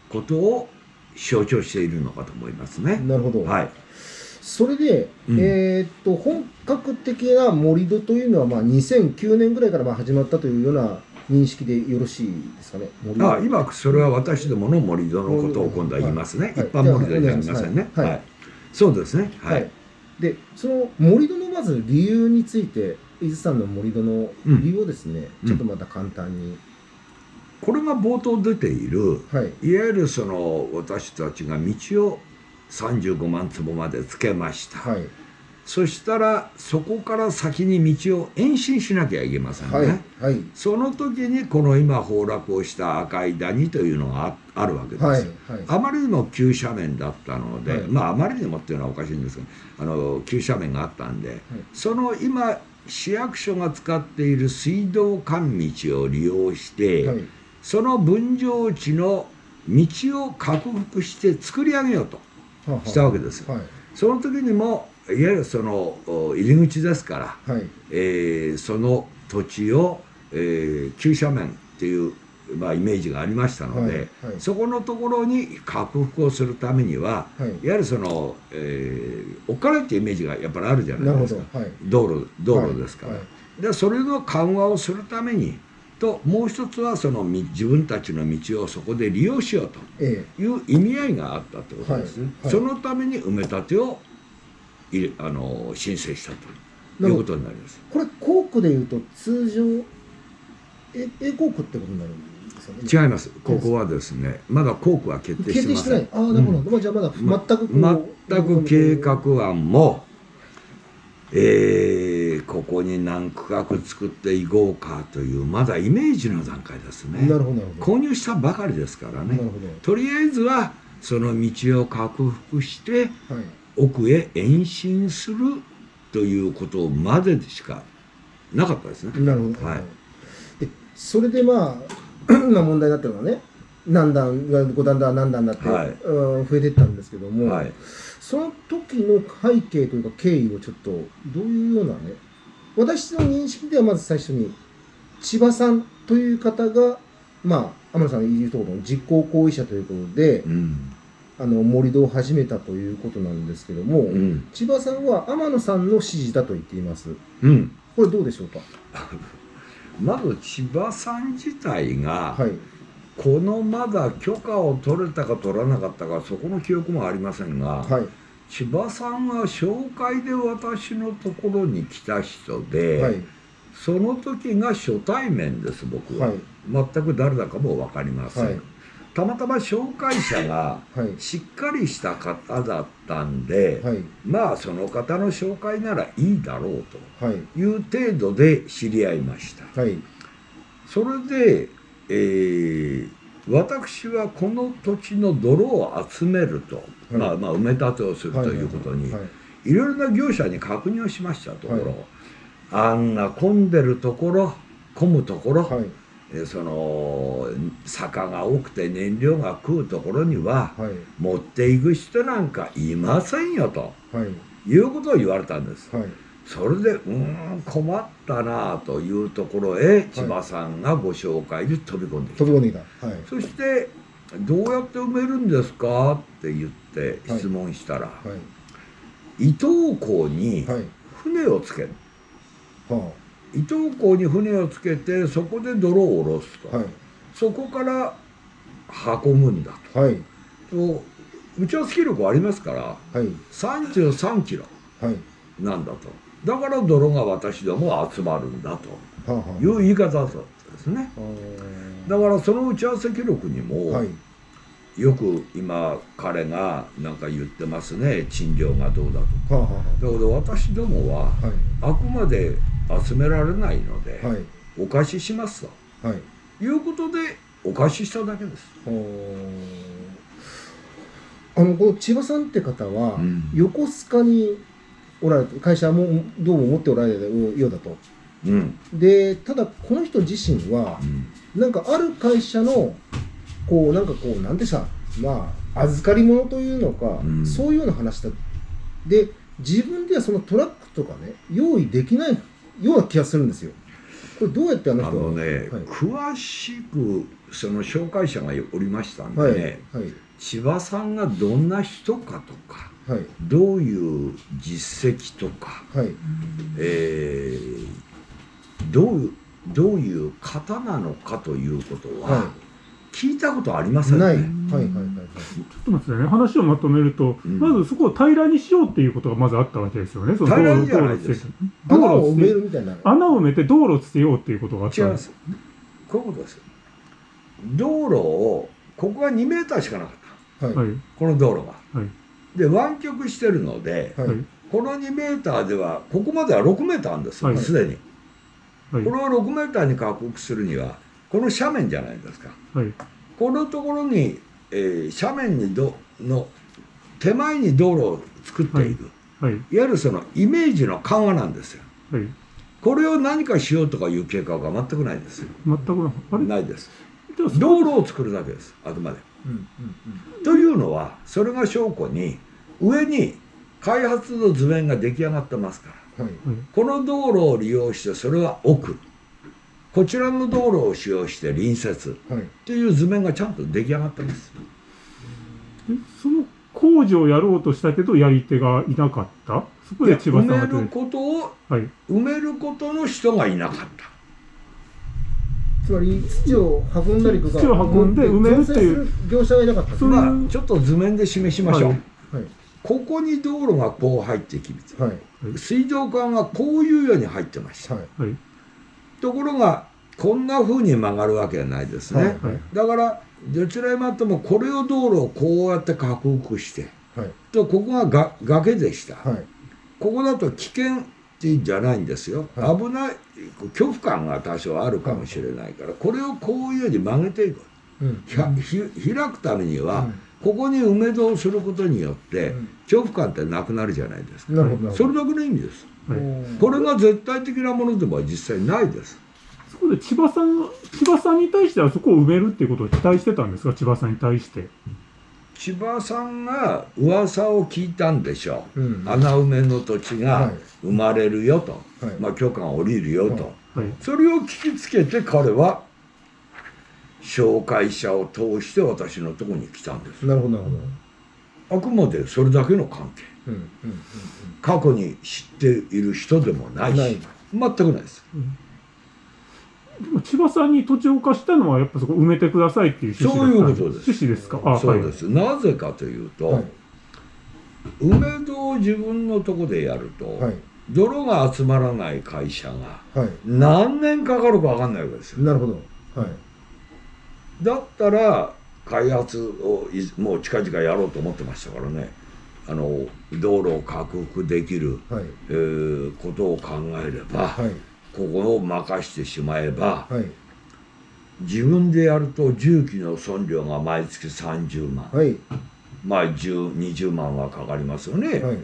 [SPEAKER 3] ことを象徴しているのかと思いますね。
[SPEAKER 2] なるほど、
[SPEAKER 3] はい、
[SPEAKER 2] それで、
[SPEAKER 3] うん。
[SPEAKER 2] えーっと本格的な盛り土というのは、まあ、2009年ぐらいからまあ始まったというような認識でよろしいですかね
[SPEAKER 3] あ今それは私どもの盛り土のことを今度は言いますね、
[SPEAKER 2] はい。
[SPEAKER 3] 一般盛り土じゃありませんね。
[SPEAKER 2] はい。
[SPEAKER 3] はい。そうですね。は
[SPEAKER 2] はい。い、でその盛り土のまず理由について伊豆さんの盛り土の理由をですね、
[SPEAKER 3] うん。
[SPEAKER 2] ちょっとまた簡単に、
[SPEAKER 3] これが冒頭出ている
[SPEAKER 2] はい。
[SPEAKER 3] いわゆるその私たちが道を35万坪までつけました、
[SPEAKER 2] はい。
[SPEAKER 3] そしたらそこから先に道を延伸しなきゃいけませんね、
[SPEAKER 2] はいはい。
[SPEAKER 3] その時にこの今崩落をした赤い谷というのがああるわけです、
[SPEAKER 2] はいはい。
[SPEAKER 3] あまりにも急斜面だったので、
[SPEAKER 2] はい。
[SPEAKER 3] まああまりにもっていうのはおかしいんですけどあの急斜面があったんで、その今市役所が使っている水道管道を利用して、
[SPEAKER 2] はい。
[SPEAKER 3] その分譲地の道を克服して作り上げようとしたわけですよ。
[SPEAKER 2] はい。
[SPEAKER 3] その時にもいわゆるそのお入り口ですから、
[SPEAKER 2] はい。
[SPEAKER 3] えーその土地を、えー急斜面っていう、まあ、イメージがありましたので、
[SPEAKER 2] はい。はい。
[SPEAKER 3] そこのところに克服をするためには、
[SPEAKER 2] はい。
[SPEAKER 3] いわゆるその、えーお金っていうイメージがやっぱりあるじゃな
[SPEAKER 2] ないる
[SPEAKER 3] ですか。道路道路ですから、
[SPEAKER 2] はい。
[SPEAKER 3] でそれの緩和をするためにともう一つはそのみ自分たちの道をそこで利用しようと
[SPEAKER 2] え
[SPEAKER 3] いう意味合いがあったってことですね、
[SPEAKER 2] はい。はい。
[SPEAKER 3] そのために埋め立てをいれあの申請したと
[SPEAKER 2] ない
[SPEAKER 3] うことになります。
[SPEAKER 2] えこれ校区でいうと通常え A 校区ってことになるんですよね？
[SPEAKER 3] 違います。ここはですねまだ校区は決定し
[SPEAKER 2] 決定
[SPEAKER 3] てません。
[SPEAKER 2] してない。ああなるほど、まあ、じゃあまだ全くこう
[SPEAKER 3] 全く計画案も、えーここに何区画作っていこうかというまだイメージの段階ですね。
[SPEAKER 2] なるほどなるほど。
[SPEAKER 3] 購入したばかりですからね。とりあえずはその道を克服して
[SPEAKER 2] どはい。
[SPEAKER 3] 奥へ延伸するということまでしかなかったですね。
[SPEAKER 2] なるほど、
[SPEAKER 3] はい。
[SPEAKER 2] でそれでまあ <clears throat> 今問題になってるのはね何段が5段だ何段だって、
[SPEAKER 3] はい。
[SPEAKER 2] うん増えていったんですけども、
[SPEAKER 3] はい、
[SPEAKER 2] その時の背景というか経緯をちょっとどういうようなね私の認識ではまず最初に千葉さんという方がまあ天野さんが言うところの実行行為者ということで
[SPEAKER 3] うん。
[SPEAKER 2] あの盛り土を始めたということなんですけども、
[SPEAKER 3] うん。
[SPEAKER 2] 千葉さんは天野さんの指示だと言っています。
[SPEAKER 3] うん、
[SPEAKER 2] これどうでしょうか？<laughs>
[SPEAKER 3] まず千葉さん自体が、
[SPEAKER 2] はい
[SPEAKER 3] このまだ許可を取れたか取らなかったかそこの記憶もありませんが、
[SPEAKER 2] はい。
[SPEAKER 3] 千葉さんは紹介で私のところに来た人で、
[SPEAKER 2] はい。
[SPEAKER 3] その時が初対面です僕は、
[SPEAKER 2] はい。
[SPEAKER 3] 全く誰だかも分かりません、
[SPEAKER 2] はい。
[SPEAKER 3] たまたま紹介者が
[SPEAKER 2] はい。
[SPEAKER 3] しっかりした方だったんで、
[SPEAKER 2] はい。
[SPEAKER 3] まあその方の紹介ならいいだろう
[SPEAKER 2] はい。
[SPEAKER 3] という程度で知り合いました。
[SPEAKER 2] はい。
[SPEAKER 3] それで、えー私はこの土地の泥を集めると、
[SPEAKER 2] はい。
[SPEAKER 3] まあまあ埋め立てをするということに、
[SPEAKER 2] はい。
[SPEAKER 3] いろいろな業者に確認をしましたところ、
[SPEAKER 2] はい。
[SPEAKER 3] あんな混んでるところ混むところ、
[SPEAKER 2] はい。
[SPEAKER 3] えその坂が多くて燃料が食うところには
[SPEAKER 2] はい。
[SPEAKER 3] 持っていく人なんかいませんよと
[SPEAKER 2] はい。
[SPEAKER 3] いうことを言われたんです。
[SPEAKER 2] はい
[SPEAKER 3] それでうーん困ったなというところへ千葉さんがご紹介で飛び込んできた、
[SPEAKER 2] 飛び込んできた。はい。
[SPEAKER 3] そして「どうやって埋めるんですか?」って言って
[SPEAKER 2] はい。
[SPEAKER 3] 質問したら、
[SPEAKER 2] はい。
[SPEAKER 3] 伊東港に
[SPEAKER 2] はい。
[SPEAKER 3] 船をつける、
[SPEAKER 2] は
[SPEAKER 3] 伊東港に船をつけてそこで泥を下ろすと、
[SPEAKER 2] あはい。
[SPEAKER 3] そこから運ぶんだ
[SPEAKER 2] はい。
[SPEAKER 3] とと打ち合わせ記録ありますから
[SPEAKER 2] はい。
[SPEAKER 3] 33キロ
[SPEAKER 2] はい。
[SPEAKER 3] なんだとだから泥が私ども集まるんだという言い方だったんですね。だからその打ち合わせ記録にも、
[SPEAKER 2] はい。
[SPEAKER 3] よく今彼がなんか言ってますね。賃料がどうだと
[SPEAKER 2] はあは
[SPEAKER 3] だけど私どもは
[SPEAKER 2] あ
[SPEAKER 3] くまで集められないので、
[SPEAKER 2] はい。
[SPEAKER 3] お貸ししますと。
[SPEAKER 2] はい。
[SPEAKER 3] いうことでお貸ししただけです。
[SPEAKER 2] はあ。あのこの千葉さんって方は、
[SPEAKER 3] うん。
[SPEAKER 2] 横須賀におられて会社もどうも持っておられるようだと。
[SPEAKER 3] うん。
[SPEAKER 2] でただこの人自身は
[SPEAKER 3] うん。
[SPEAKER 2] なんかある会社のこうなんかこうなんてさまあ預かり物というのか、
[SPEAKER 3] うん。
[SPEAKER 2] そういうような話だ。で自分ではそのトラックとかね用意できないような気がするんですよ。これどうやってあの人は
[SPEAKER 3] あのね、
[SPEAKER 2] はい。
[SPEAKER 3] 詳しくその紹介者がおりましたんで
[SPEAKER 2] はい
[SPEAKER 3] ね、
[SPEAKER 2] はい
[SPEAKER 3] 千葉さんがどんな人かとか
[SPEAKER 2] はい
[SPEAKER 3] どういう実績とか、
[SPEAKER 2] はい
[SPEAKER 3] えーどういうどういう方なのかということは、
[SPEAKER 2] は
[SPEAKER 3] 聞いたことありませんね。
[SPEAKER 2] はいはいはいはい
[SPEAKER 1] ちょっと待ってくださいね。話をまとめると、
[SPEAKER 3] うん
[SPEAKER 1] まずそこを平らにしようっていうことがまずあったわけですよね。その
[SPEAKER 3] 平ら
[SPEAKER 1] 道路
[SPEAKER 3] にじゃないです
[SPEAKER 1] 道路
[SPEAKER 2] 穴を埋めるみたいな
[SPEAKER 1] 穴を埋めて道路をつけようっていうことがあったんです。
[SPEAKER 3] こういうことです。道路をここが2メーターしかなかった。
[SPEAKER 2] はい
[SPEAKER 1] はい。
[SPEAKER 3] この道路が。
[SPEAKER 1] はい。
[SPEAKER 3] で湾曲してるので、
[SPEAKER 2] はい
[SPEAKER 1] はい。
[SPEAKER 3] この2メーターではここまでは6メーターあるんですよ、
[SPEAKER 1] はい
[SPEAKER 3] すでに。
[SPEAKER 1] はい
[SPEAKER 3] こ。れを6メーターに拡幅するにはこの斜面じゃないですか。
[SPEAKER 1] はい。
[SPEAKER 3] このところに、えー斜面にどの手前に道路を作っている、
[SPEAKER 1] はい。
[SPEAKER 3] い、わゆるそのイメージの緩和なんですよ。
[SPEAKER 1] はい。
[SPEAKER 3] これを何かしようとかいう計画は全くないですよ。
[SPEAKER 1] 全くなあれ？
[SPEAKER 3] ないです。道路を作るだけです、あくまで。
[SPEAKER 2] うんうん
[SPEAKER 3] というのは、それが証拠に、上に開発の図面が出来上がってますから。
[SPEAKER 2] うんはい
[SPEAKER 1] はい。
[SPEAKER 3] この道路を利用して、それは奥。こちらの道路を使用して隣接。
[SPEAKER 2] はい
[SPEAKER 3] っていう図面がちゃんと出来上がってます。
[SPEAKER 1] でその工事をやろうとしたけど、やり手がいなかった？そこで千葉さんが
[SPEAKER 3] 埋めることを、
[SPEAKER 1] はい。
[SPEAKER 3] 埋めることの人がいなかった。
[SPEAKER 2] つまり土を運んだりとか
[SPEAKER 1] 土を運んで埋めるっていう
[SPEAKER 2] 業者がいなかった
[SPEAKER 3] まあ、ちょっと図面で示しましょう。
[SPEAKER 1] はい
[SPEAKER 2] はい
[SPEAKER 3] ここに道路がこう入ってきて、
[SPEAKER 2] はい
[SPEAKER 3] 水道管がこういうように入ってました。
[SPEAKER 2] はい
[SPEAKER 1] はい。
[SPEAKER 3] ところが、こんな風に曲がるわけはないですね。
[SPEAKER 2] はい
[SPEAKER 1] はい。
[SPEAKER 3] だから、どちらにもっても、これを道路をこうやって拡幅して、
[SPEAKER 2] はい
[SPEAKER 3] とここがが崖でした。
[SPEAKER 2] はい
[SPEAKER 3] ここだと危険っていうんじゃないんですよ。
[SPEAKER 2] はい
[SPEAKER 3] 危ない、恐怖感が多少あるかもしれないから、これをこういうように曲げていく。
[SPEAKER 2] うん
[SPEAKER 3] 開くためには、
[SPEAKER 2] うん
[SPEAKER 3] ここに埋め戸をすることによって、
[SPEAKER 2] うん
[SPEAKER 3] 恐怖感ってなくなるじゃないですか。
[SPEAKER 2] なるほどなるほど
[SPEAKER 3] それだけの意味です。
[SPEAKER 1] はい
[SPEAKER 3] これが絶対的なものでは実際ないです。
[SPEAKER 1] そこで千葉さん、千葉さんに対してはそこを埋めるっていうことを期待してたんですか？千葉さんに対して。
[SPEAKER 3] 千葉さんが噂を聞いたんでしょう。
[SPEAKER 2] うん
[SPEAKER 3] 穴埋めの土地が
[SPEAKER 2] はい
[SPEAKER 3] 生まれるよと、
[SPEAKER 2] はい
[SPEAKER 3] まあ許可が下りるよと、
[SPEAKER 2] はい
[SPEAKER 1] はい。
[SPEAKER 3] それを聞きつけて彼は紹介者を通して私のところに来たんです。
[SPEAKER 2] なるほどなるほど
[SPEAKER 3] あくまでそれだけの関係。
[SPEAKER 2] うんうん
[SPEAKER 3] 過去に知っている人でもないし、
[SPEAKER 2] ない
[SPEAKER 3] 全くないです。
[SPEAKER 1] でも千葉さんに土地を貸したのはやっぱそこ埋めてくださいっていう趣旨
[SPEAKER 3] そういうことです
[SPEAKER 1] 趣旨ですか？あ、
[SPEAKER 3] そうです。なぜかというと、
[SPEAKER 2] はい
[SPEAKER 3] 埋め戸を自分のとこでやると、
[SPEAKER 2] はい
[SPEAKER 3] 泥が集まらない会社が
[SPEAKER 2] はい
[SPEAKER 3] 何年かかるか分かんないわけですよ。
[SPEAKER 2] なるほどはい
[SPEAKER 3] だったら開発をいもう近々やろうと思ってましたからね。あの道路を拡幅できる、
[SPEAKER 2] はい。
[SPEAKER 3] えーことを考えれば、
[SPEAKER 2] はい。
[SPEAKER 3] ここを任してしまえば
[SPEAKER 2] はい。
[SPEAKER 3] 自分でやると重機の損料が毎月30万、
[SPEAKER 2] はい。
[SPEAKER 3] まあ10 20万はかかりますよね、
[SPEAKER 2] はい。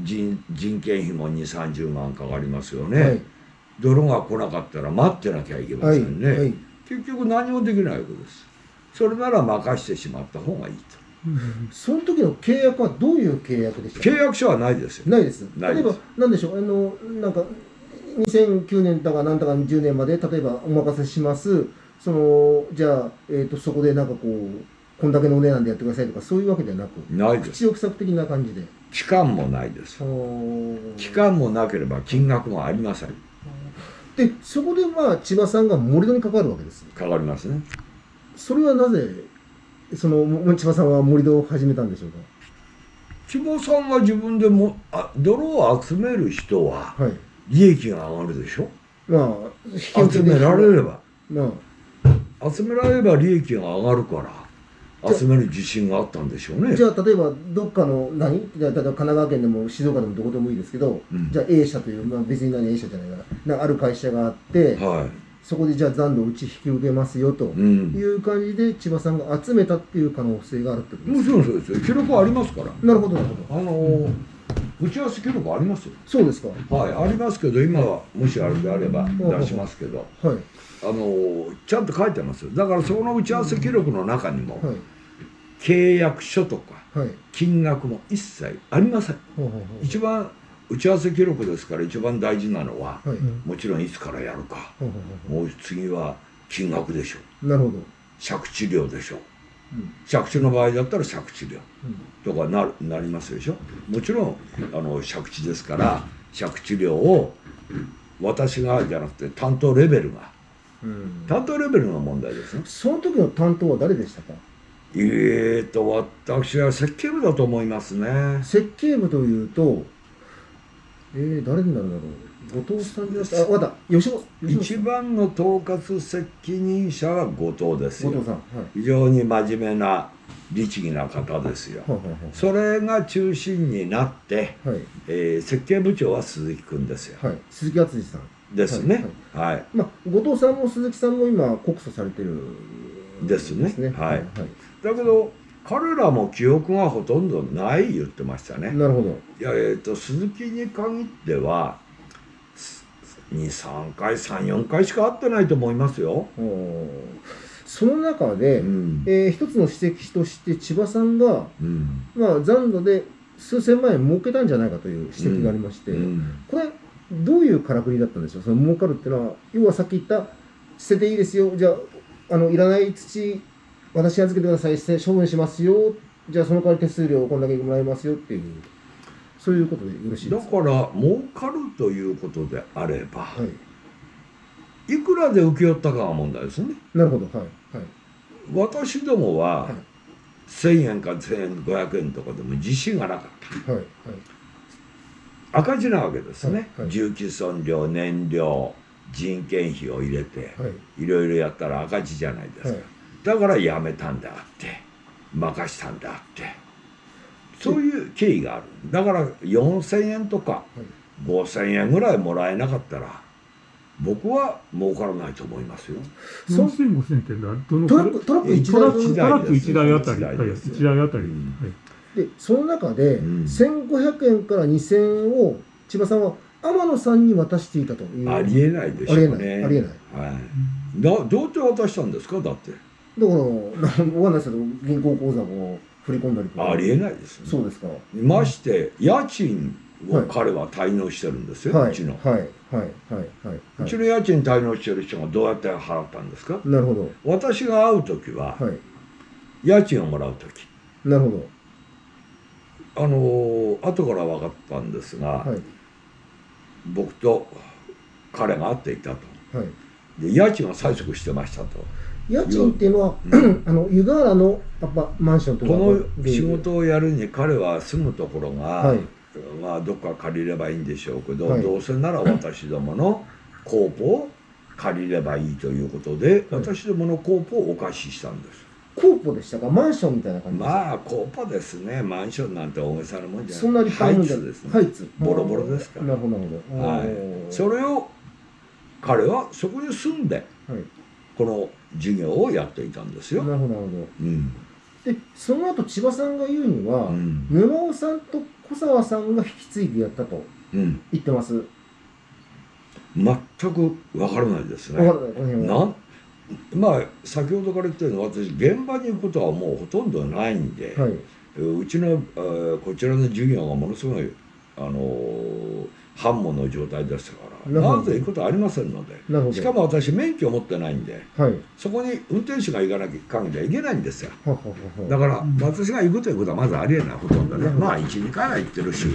[SPEAKER 3] 人人件費も2 3 0万かかりますよね、
[SPEAKER 2] はい。
[SPEAKER 3] 泥が来なかったら待ってなきゃいけま
[SPEAKER 2] はい
[SPEAKER 3] せんね、
[SPEAKER 2] はい
[SPEAKER 3] 結局何もできないわけです。それなら任してしまった方がいいと。
[SPEAKER 2] その時の契約はどういう契約でした？
[SPEAKER 3] 契約書はないですよ。
[SPEAKER 2] ないです。
[SPEAKER 3] ないです。
[SPEAKER 2] 例えば何でしょう？あのなんか2009年だかなんだか10年まで例えばお任せします。そのじゃあ、えー、とそこでなんかこうこんだけのお値段でやってくださいとかそういうわけではなく
[SPEAKER 3] ないです。
[SPEAKER 2] 口を塞ぐ的な感じで。
[SPEAKER 3] 期間もないです。期間もなければ金額もありません
[SPEAKER 2] でそこでまあ千葉さんが盛り土に関わるわけです
[SPEAKER 3] かかりますね。
[SPEAKER 2] それはなぜそのも千葉さんは盛り土を始めたんでしょう
[SPEAKER 3] 千葉さんが自分でもあ泥を集める人は利益が上がるでしょ？
[SPEAKER 2] まあ
[SPEAKER 3] 集められれば。
[SPEAKER 2] まあ。
[SPEAKER 3] 集められれば利益が上がるから集める自信があったんでしょうね。
[SPEAKER 2] じゃあ例えばどっかの何？例えば神奈川県でも静岡でもどこでもいいですけど、
[SPEAKER 3] うん。
[SPEAKER 2] じゃあ A 社という、まあ、別に何 A 社じゃないななんかある会社があって、
[SPEAKER 3] は
[SPEAKER 2] そこでじゃあ残土をうち引き受けますよと
[SPEAKER 3] い、うん。
[SPEAKER 2] いう感じで千葉さんが集めたっていう可能性があるってことです
[SPEAKER 3] もちろんそうですよ記録ありますから。
[SPEAKER 2] なるほどなるほど。
[SPEAKER 3] あのー打ち合わせ記録ありますよ。
[SPEAKER 2] そうですか。
[SPEAKER 3] はい。ありますけど今はもしあれであれば出しますけど。
[SPEAKER 2] はい。
[SPEAKER 3] あのーちゃんと書いてますよ。だからその打ち合わせ記録の中にも
[SPEAKER 2] はい
[SPEAKER 3] 契約書とか
[SPEAKER 2] はい。
[SPEAKER 3] 金額も一切ありません。一番打ち合わせ記録ですから一番大事なのは
[SPEAKER 2] はい。
[SPEAKER 3] もちろんいつからやるか。もう次は金額でしょう。
[SPEAKER 2] うなるほど。
[SPEAKER 3] 借地料でしょう。借地の場合だったら借地料
[SPEAKER 2] うん。
[SPEAKER 3] とかなるなりますでしょ。もちろんあの借地ですから借地料を私がじゃなくて担当レベルが
[SPEAKER 2] うん。
[SPEAKER 3] 担当レベルの問題ですね。
[SPEAKER 2] その時の担当は誰でしたか？
[SPEAKER 3] えーと私は設計部だと思いますね。
[SPEAKER 2] 設計部というとえー、誰になるんだろう。後藤さんじゃなくてあわかった。吉本
[SPEAKER 3] 一番の統括責任者は後藤ですよ
[SPEAKER 2] 後藤さんはい。
[SPEAKER 3] 非常に真面目な律儀な方ですよ。
[SPEAKER 2] はい
[SPEAKER 3] それが中心になって、
[SPEAKER 2] はい。はい
[SPEAKER 3] えー設計部長は鈴木君ですよ、
[SPEAKER 2] はい、はい、鈴木敦さん。
[SPEAKER 3] ですね。はい、
[SPEAKER 2] まあ後藤さんも鈴木さんも今告訴されてる
[SPEAKER 3] ですね。はい
[SPEAKER 2] はい
[SPEAKER 3] だけど彼らも記憶がほとんどない言ってましたね。
[SPEAKER 2] なるほど。
[SPEAKER 3] いやえー、と鈴木に限っては23回34回しか会ってないと思いますよ、
[SPEAKER 2] その中で、
[SPEAKER 3] うん。
[SPEAKER 2] えー一つの指摘として千葉さんが、
[SPEAKER 3] うん。
[SPEAKER 2] まあ、残土で数千万円儲けたんじゃないかという指摘がありまして、
[SPEAKER 3] うん。
[SPEAKER 2] これどういうからくりだったんでしょう？その儲かるっていうのは要はさっき言った捨てていいですよ。じゃああのいらない土私に預けてください。処分しますよ。じゃあその代わり手数料こんだけもらいますよっていう。そういうことでよろしいです。か
[SPEAKER 3] だから儲かるということであれば、
[SPEAKER 2] はい。
[SPEAKER 3] い、くらで請け負ったかが問題ですね。
[SPEAKER 2] なるほど。はい。はい。
[SPEAKER 3] 私どもは
[SPEAKER 2] はい。
[SPEAKER 3] 1000円か1500円とかでも自信がなかった。
[SPEAKER 2] はい。はい。
[SPEAKER 3] 赤字なわけですね、
[SPEAKER 2] はい。はい。
[SPEAKER 3] 重機損料燃料人件費を入れて
[SPEAKER 2] はい。
[SPEAKER 3] いろいろやったら赤字じゃないですか、
[SPEAKER 2] はい
[SPEAKER 3] だから辞めたんであって任したんであって。そういう経緯がある。だから4,000円とか5,000円ぐらいもらえなかったら僕は儲からないと思いますよ。
[SPEAKER 2] そう
[SPEAKER 1] 4000、5000ってどの
[SPEAKER 2] トラックトラック1
[SPEAKER 1] トラ
[SPEAKER 2] 台
[SPEAKER 1] トラック1台あたり、
[SPEAKER 3] 一
[SPEAKER 1] はい、
[SPEAKER 3] 台です
[SPEAKER 1] 1台あたり、
[SPEAKER 3] うん。
[SPEAKER 1] はい。
[SPEAKER 2] でその中で、
[SPEAKER 3] うん。
[SPEAKER 2] 1500円から2000円を千葉さんは天野さんに渡していたという。
[SPEAKER 3] ありえないでしょうね
[SPEAKER 2] ありえないありえない
[SPEAKER 3] はい、だどうやって渡したんですかだって
[SPEAKER 2] だから、なわかんないですけど、銀行口座を振り込んだりとか。
[SPEAKER 3] ありえないですよね
[SPEAKER 2] そうですか。
[SPEAKER 3] まして家賃を彼は滞納してるんですよ、
[SPEAKER 2] はい。
[SPEAKER 3] うちの、
[SPEAKER 2] はい。はい。はい。はい。はい
[SPEAKER 3] うちの家賃滞納してる人がどうやって払ったんですか？
[SPEAKER 2] なるほど。
[SPEAKER 3] 私が会う時は、
[SPEAKER 2] はい。
[SPEAKER 3] 家賃をもらう時
[SPEAKER 2] なるほ
[SPEAKER 3] あのー後から分かったんですが、
[SPEAKER 2] ど。はい。
[SPEAKER 3] 僕と彼が会っていたと
[SPEAKER 2] はい。
[SPEAKER 3] で家賃を催促してましたと
[SPEAKER 2] 家賃っていうのは、
[SPEAKER 3] うん。<clears throat>
[SPEAKER 2] あの、湯河原のアパマンションとか
[SPEAKER 3] この仕事をやるに彼は住むところが、
[SPEAKER 2] はい。
[SPEAKER 3] まあどっか借りればいいんでしょうけど、
[SPEAKER 2] はい。
[SPEAKER 3] どうせなら私どもの <laughs> コープを借りればいいということで、
[SPEAKER 2] はい。
[SPEAKER 3] 私どものコープをお貸ししたんです。
[SPEAKER 2] コーポでしたか？マンションみたいな感じ
[SPEAKER 3] まあコープですね。マンションなんて大げさなもんじゃない。
[SPEAKER 2] そんな立派なもんじゃ
[SPEAKER 3] ハイツですね、
[SPEAKER 2] ハイツ。
[SPEAKER 3] ボロボロですから。
[SPEAKER 2] なるほど、なるほど。
[SPEAKER 3] はい。それを彼はそこに住んで
[SPEAKER 2] はい。
[SPEAKER 3] この事業をやっていたんですよ、
[SPEAKER 2] なるほど、なるほ
[SPEAKER 3] うん
[SPEAKER 2] ど。で、その後、千葉さんが言うには、
[SPEAKER 3] うん
[SPEAKER 2] 沼尾さんと小沢さんが引き継いでやったと
[SPEAKER 3] うん、
[SPEAKER 2] 言ってます？
[SPEAKER 3] 全くわからないですね。
[SPEAKER 2] な
[SPEAKER 3] んまあ先ほどから言ったように私現場に行くことはもうほとんどないんで、
[SPEAKER 2] はい。
[SPEAKER 3] うちの、えーこちらの授業がものすごいあのー繁忙の状態でしたから
[SPEAKER 2] な
[SPEAKER 3] ぜ行くことはありませんので。しかも私免許を持ってないんで
[SPEAKER 2] はい。
[SPEAKER 3] そこに運転手が行かなきゃ限りはいけないんですよ。だから
[SPEAKER 1] うん
[SPEAKER 3] 私が行くということはまずありえないほとんど。ねまあ12回は行ってるし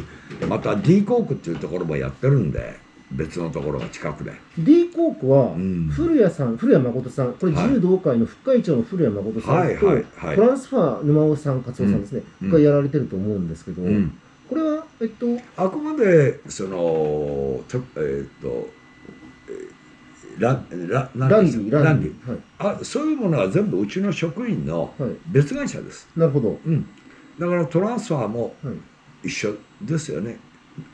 [SPEAKER 3] また D コークっていうところもやってるんで別のところが近くで。
[SPEAKER 2] D コークは、
[SPEAKER 3] うん。
[SPEAKER 2] 古谷さん、古谷誠さん、これ
[SPEAKER 3] はい。
[SPEAKER 2] 自由同会の副会長の古谷誠さんと、
[SPEAKER 3] はいはいはい。
[SPEAKER 2] トランスファー沼尾さん、勝夫さんですね、
[SPEAKER 3] うん。
[SPEAKER 2] がやられてると思うんですけど、
[SPEAKER 3] うん
[SPEAKER 2] これは、えっと、
[SPEAKER 3] あくまでそのとえーっとえーラララ
[SPEAKER 2] ランディ、ランディ。はい。
[SPEAKER 3] あそういうものは全部うちの職員の
[SPEAKER 2] はい。
[SPEAKER 3] 別会社です、
[SPEAKER 2] なるほど。
[SPEAKER 3] うん、だからトランスファーも
[SPEAKER 2] はい。
[SPEAKER 3] 一緒ですよね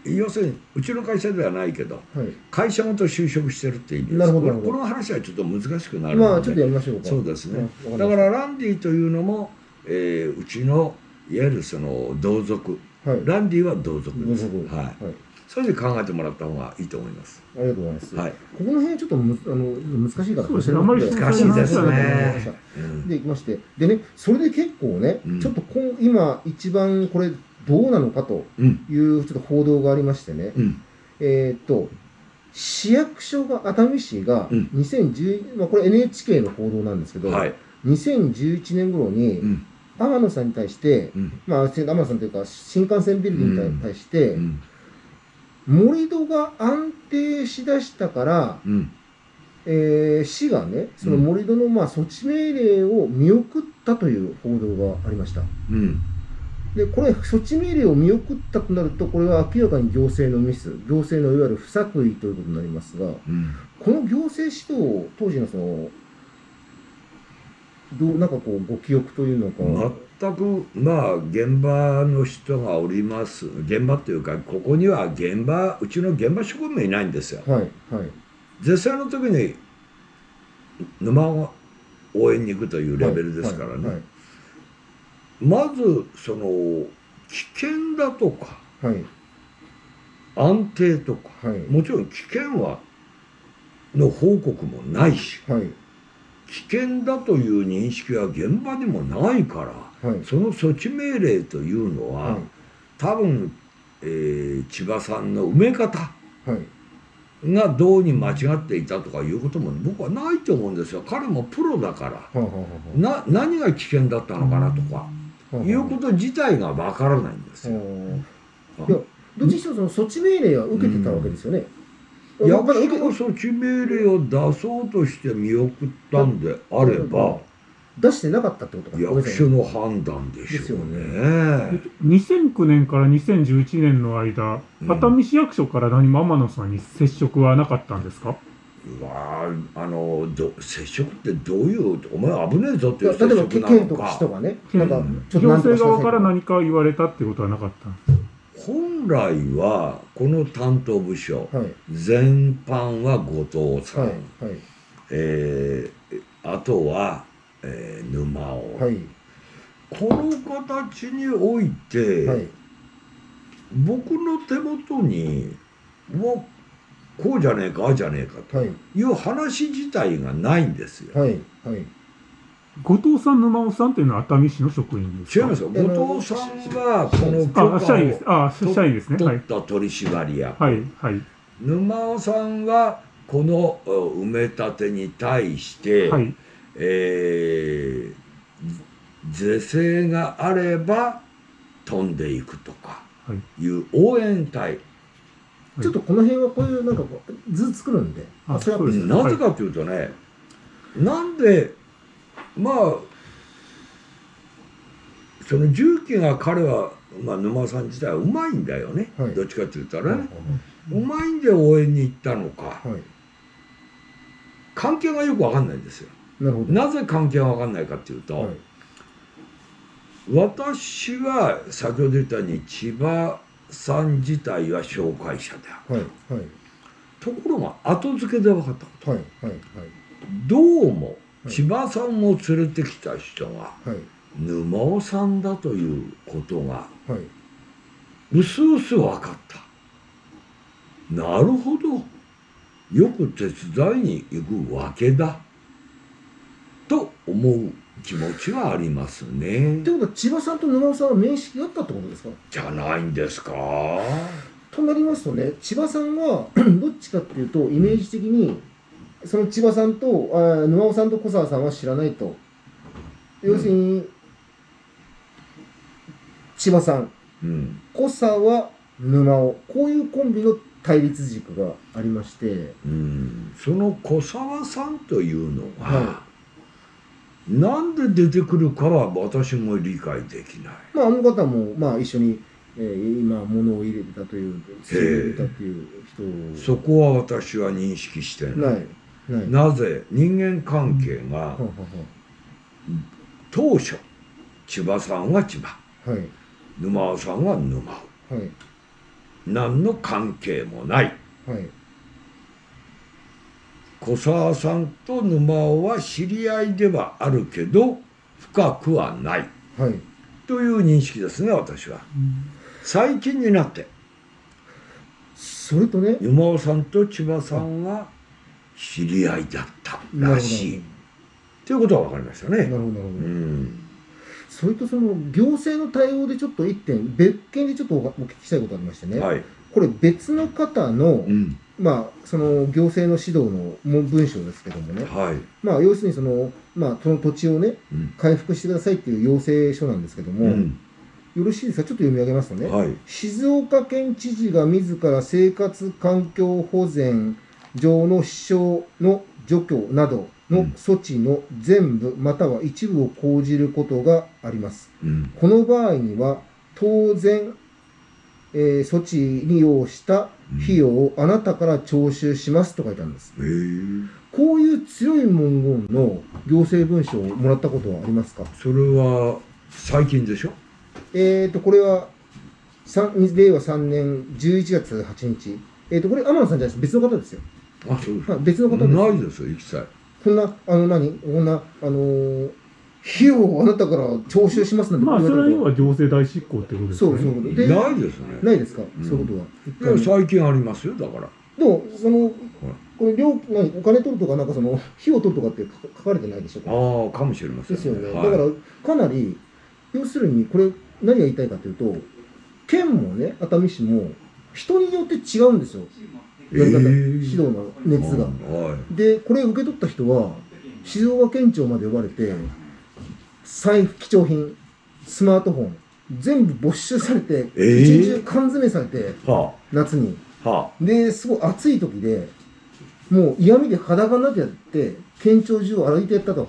[SPEAKER 3] 要するにうちの会社ではないけど
[SPEAKER 2] はい。
[SPEAKER 3] 会社ごと就職してるっていう意味です
[SPEAKER 2] なるほど
[SPEAKER 3] この話はちょっと難しくなるので、
[SPEAKER 2] まあ、ちょっとやりましょうか。
[SPEAKER 3] そうですね、
[SPEAKER 2] うん
[SPEAKER 3] だから、ランディというのも、えーうちのいわゆるその同族
[SPEAKER 2] はい。
[SPEAKER 3] ランディは同族です、
[SPEAKER 2] どうぞ
[SPEAKER 3] はい、
[SPEAKER 2] はい。
[SPEAKER 3] そういうふうに考えてもらった方がいいと思います。
[SPEAKER 2] ありがとうございます。
[SPEAKER 3] はい。
[SPEAKER 2] ここの辺ちょっとむあの難しいから
[SPEAKER 1] そうですね。あんまり
[SPEAKER 3] 難しいですね。
[SPEAKER 2] で、いきまして。でね、それで結構ね、
[SPEAKER 3] うん。
[SPEAKER 2] ちょっとこん今一番これどうなのかと
[SPEAKER 3] うん。
[SPEAKER 2] いうちょっと報道がありましてね、
[SPEAKER 3] うん。
[SPEAKER 2] えーっと、市役所が、熱海市が
[SPEAKER 3] うん。
[SPEAKER 2] 2010、まあこれ NHK の報道なんですけど、
[SPEAKER 3] はい。
[SPEAKER 2] 2011年頃に、
[SPEAKER 3] うん
[SPEAKER 2] 天野さんに対して、
[SPEAKER 3] うん。
[SPEAKER 2] まあ、天野さんというか新幹線ビルディングに対して、
[SPEAKER 3] うん。
[SPEAKER 2] 盛り土が安定しだしたから、
[SPEAKER 3] うん。
[SPEAKER 2] えー市がねその盛り土のまあ措置命令を見送ったという報道がありました。
[SPEAKER 3] うん。
[SPEAKER 2] でこれ措置命令を見送ったとなるとこれは明らかに行政のミス行政のいわゆる不作為ということになりますが
[SPEAKER 3] うん。
[SPEAKER 2] この行政指導を当時のそのどうなんかこうご記憶というのか、
[SPEAKER 3] 全くまあ現場の人がおります。現場っていうかここには現場うちの現場職務いないんですよ。
[SPEAKER 2] はいはい。
[SPEAKER 3] 絶際の時に沼を応援に行くというレベルですからね、
[SPEAKER 2] はい。
[SPEAKER 3] まずその危険だとか
[SPEAKER 2] はい。
[SPEAKER 3] 安定とか
[SPEAKER 2] はい。
[SPEAKER 3] もちろん危険はの報告もないし。
[SPEAKER 2] はい
[SPEAKER 3] 危険だという認識は現場にもないから
[SPEAKER 2] はい。
[SPEAKER 3] その措置命令というのは、
[SPEAKER 2] はい。
[SPEAKER 3] 多分、えー千葉さんの埋め方
[SPEAKER 2] はい。
[SPEAKER 3] がどうに間違っていたとかいうことも僕はないと思うんですよ。彼もプロだから。な何が危険だったのかなとかいうこと自体がわからないんですよ。
[SPEAKER 2] どっちにしろその措置命令は受けてたわけですよね。
[SPEAKER 3] 役
[SPEAKER 2] まだ受け
[SPEAKER 3] 所が措置命令を出そうとして見送ったんであれば。
[SPEAKER 2] 出してなかったってことか。
[SPEAKER 3] 役所の判断でしょう
[SPEAKER 2] ですよ
[SPEAKER 3] ね。
[SPEAKER 1] 2009年から2011年の間、
[SPEAKER 3] うん。
[SPEAKER 1] 熱海市役所から何も天野さんに接触はなかったんですか？
[SPEAKER 3] うわああのど接触ってどういうお前危ねえぞって
[SPEAKER 2] い
[SPEAKER 3] う接
[SPEAKER 2] 例えば
[SPEAKER 3] 触な
[SPEAKER 2] 県とか
[SPEAKER 3] のか
[SPEAKER 2] 市とかね、
[SPEAKER 1] うん
[SPEAKER 2] なんか
[SPEAKER 3] うん
[SPEAKER 2] ちょっとかしなさい
[SPEAKER 1] 政側から何か言われたってことはなかったんです
[SPEAKER 3] 本来はこの担当部署
[SPEAKER 2] はい。
[SPEAKER 3] 全般は後藤さん、
[SPEAKER 2] はいはい。
[SPEAKER 3] えーあとは、えー沼尾、
[SPEAKER 2] はい。
[SPEAKER 3] この形において、
[SPEAKER 2] はい。
[SPEAKER 3] 僕の手元にもうこうじゃねえかああじゃねえかと
[SPEAKER 2] はい。
[SPEAKER 3] いう話自体がないんですよ。
[SPEAKER 2] はいはい
[SPEAKER 1] 後藤さん、沼尾さんというのは熱海市の職員ですか？
[SPEAKER 3] 違いますよ後藤さんはこの許
[SPEAKER 1] あ、社員です。
[SPEAKER 3] 可
[SPEAKER 1] あ、社員ですね。
[SPEAKER 3] を
[SPEAKER 1] はい。
[SPEAKER 3] 取った取締役、
[SPEAKER 1] はい。はい。
[SPEAKER 3] 沼尾さんはこのう埋め立てに対して、
[SPEAKER 1] はい。
[SPEAKER 3] えー是正があれば飛んでいくとか
[SPEAKER 1] はい。
[SPEAKER 3] いう応援隊、
[SPEAKER 2] ちょっとこの辺はこういうなんかこう図作るんで
[SPEAKER 1] あ
[SPEAKER 2] それは
[SPEAKER 3] なぜかというとね、なんでまあその重機が彼は、まあ、沼さん自体はうまいんだよね、
[SPEAKER 2] はい。
[SPEAKER 3] どっちかというと
[SPEAKER 2] はい
[SPEAKER 3] ね、うまいんで応援に行ったのか。
[SPEAKER 2] はい。
[SPEAKER 3] 関係がよく分かんないんですよ。
[SPEAKER 2] なるほど。
[SPEAKER 3] なぜ関係が分かんないかっていうと、
[SPEAKER 2] はい。
[SPEAKER 3] 私は先ほど言ったように千葉さん自体は紹介者である。
[SPEAKER 2] はい。はい。
[SPEAKER 3] ところが後付けで分かったこと。
[SPEAKER 2] はい。はい。はい。
[SPEAKER 3] どうも
[SPEAKER 2] はい
[SPEAKER 3] 千葉さんを連れてきた人が
[SPEAKER 2] はい。
[SPEAKER 3] 沼尾さんだということが
[SPEAKER 2] はい。
[SPEAKER 3] うすうす分かった。なるほど。よく手伝いに行くわけだ。と思う気持ちはありますね。
[SPEAKER 2] ってことは千葉さんと沼尾さんは面識があったってことですか？
[SPEAKER 3] じゃないんですか。
[SPEAKER 2] となりますとね千葉さんは <clears throat> どっちかっていうとイメージ的にその千葉さんとあ沼尾さんと小沢さんは知らないと。要するに、千葉さん。
[SPEAKER 3] うん。
[SPEAKER 2] 小沢沼尾。こういうコンビの対立軸がありまして。
[SPEAKER 3] うん。その小沢さんというのが、
[SPEAKER 2] は
[SPEAKER 3] なんで出てくるかは私も理解できない。
[SPEAKER 2] まああの方もまあ一緒に、えー今物を入れてたという土を入れたっていう人
[SPEAKER 3] そこは私は認識してない。
[SPEAKER 2] ないな
[SPEAKER 3] ぜ人間関係が当初千葉さんは千葉。
[SPEAKER 2] ははい。
[SPEAKER 3] 沼尾さんは沼尾。
[SPEAKER 2] はい。
[SPEAKER 3] 何の関係もない。
[SPEAKER 2] はい。
[SPEAKER 3] 小沢さんと沼尾は知り合いではあるけど深くはない。
[SPEAKER 2] はい。
[SPEAKER 3] という認識ですね私は。最近になって。
[SPEAKER 2] それとね。
[SPEAKER 3] 沼尾さんと千葉さんは知り合いだったらしい。ということは分かりましたね。
[SPEAKER 2] なるほどなるほど。なるほ
[SPEAKER 3] う
[SPEAKER 2] ど
[SPEAKER 3] ん。
[SPEAKER 2] それとその行政の対応でちょっと一点別件でちょっとおお聞きしたいことがありましてね、
[SPEAKER 3] はい。
[SPEAKER 2] これ別の方の、
[SPEAKER 3] うん。
[SPEAKER 2] まあ、その行政の指導の文文章ですけどもね、
[SPEAKER 3] はい、
[SPEAKER 2] まあ、要するにその、まあ、その土地をね、
[SPEAKER 3] うん。
[SPEAKER 2] 回復してくださいっていう要請書なんですけども、
[SPEAKER 3] うん。
[SPEAKER 2] よろしいですか、ちょっと読み上げますとね、
[SPEAKER 3] はい。
[SPEAKER 2] 静岡県知事が自ら生活環境保全上の支障の除去などの措置の全部または一部を講じることがあります。
[SPEAKER 3] うん
[SPEAKER 2] この場合には、当然、えー措置に要した費用をあなたから徴収しますと書いてあるんです。こういう強い文言の行政文書をもらったことはありますか？
[SPEAKER 3] それは最近でしょ？
[SPEAKER 2] えーと、これは、令和3年11月8日。えーと、これ天野さんじゃないです。別の方ですよ。
[SPEAKER 3] あそうです
[SPEAKER 2] はい、別の方です。
[SPEAKER 3] ないですよ一切。
[SPEAKER 2] こんな、あの何、こんな、あのー費用をあなたから徴収しますなんて
[SPEAKER 1] まあ、それは要は行政代執行ってことです
[SPEAKER 2] そう。そうで
[SPEAKER 3] ないですね。
[SPEAKER 2] ないですか、
[SPEAKER 3] ん。
[SPEAKER 2] そういうことは。
[SPEAKER 3] いや最近ありますよだから。
[SPEAKER 2] でも、その、これ、料何？お金取るとか、なんかその、費用取るとかって書書かれてないでしょ？
[SPEAKER 3] ああかもしれません
[SPEAKER 2] ですよね。
[SPEAKER 3] はい。
[SPEAKER 2] だから、かなり、要するに、これ、何が言いたいかというと、県もね、熱海市も、人によって違うんですよ。やり方、
[SPEAKER 3] えー。
[SPEAKER 2] 指導の熱が。
[SPEAKER 3] はい。
[SPEAKER 2] で、これ受け取った人は、静岡県庁まで呼ばれて、財布、貴重品、スマートフォン、全部没収されて、
[SPEAKER 3] えー。
[SPEAKER 2] 一日中缶詰されて、
[SPEAKER 3] は
[SPEAKER 2] 夏に。
[SPEAKER 3] あ。は
[SPEAKER 2] で、すごい暑い時で、もう嫌味で裸になってやって、県庁中を歩いてやったと。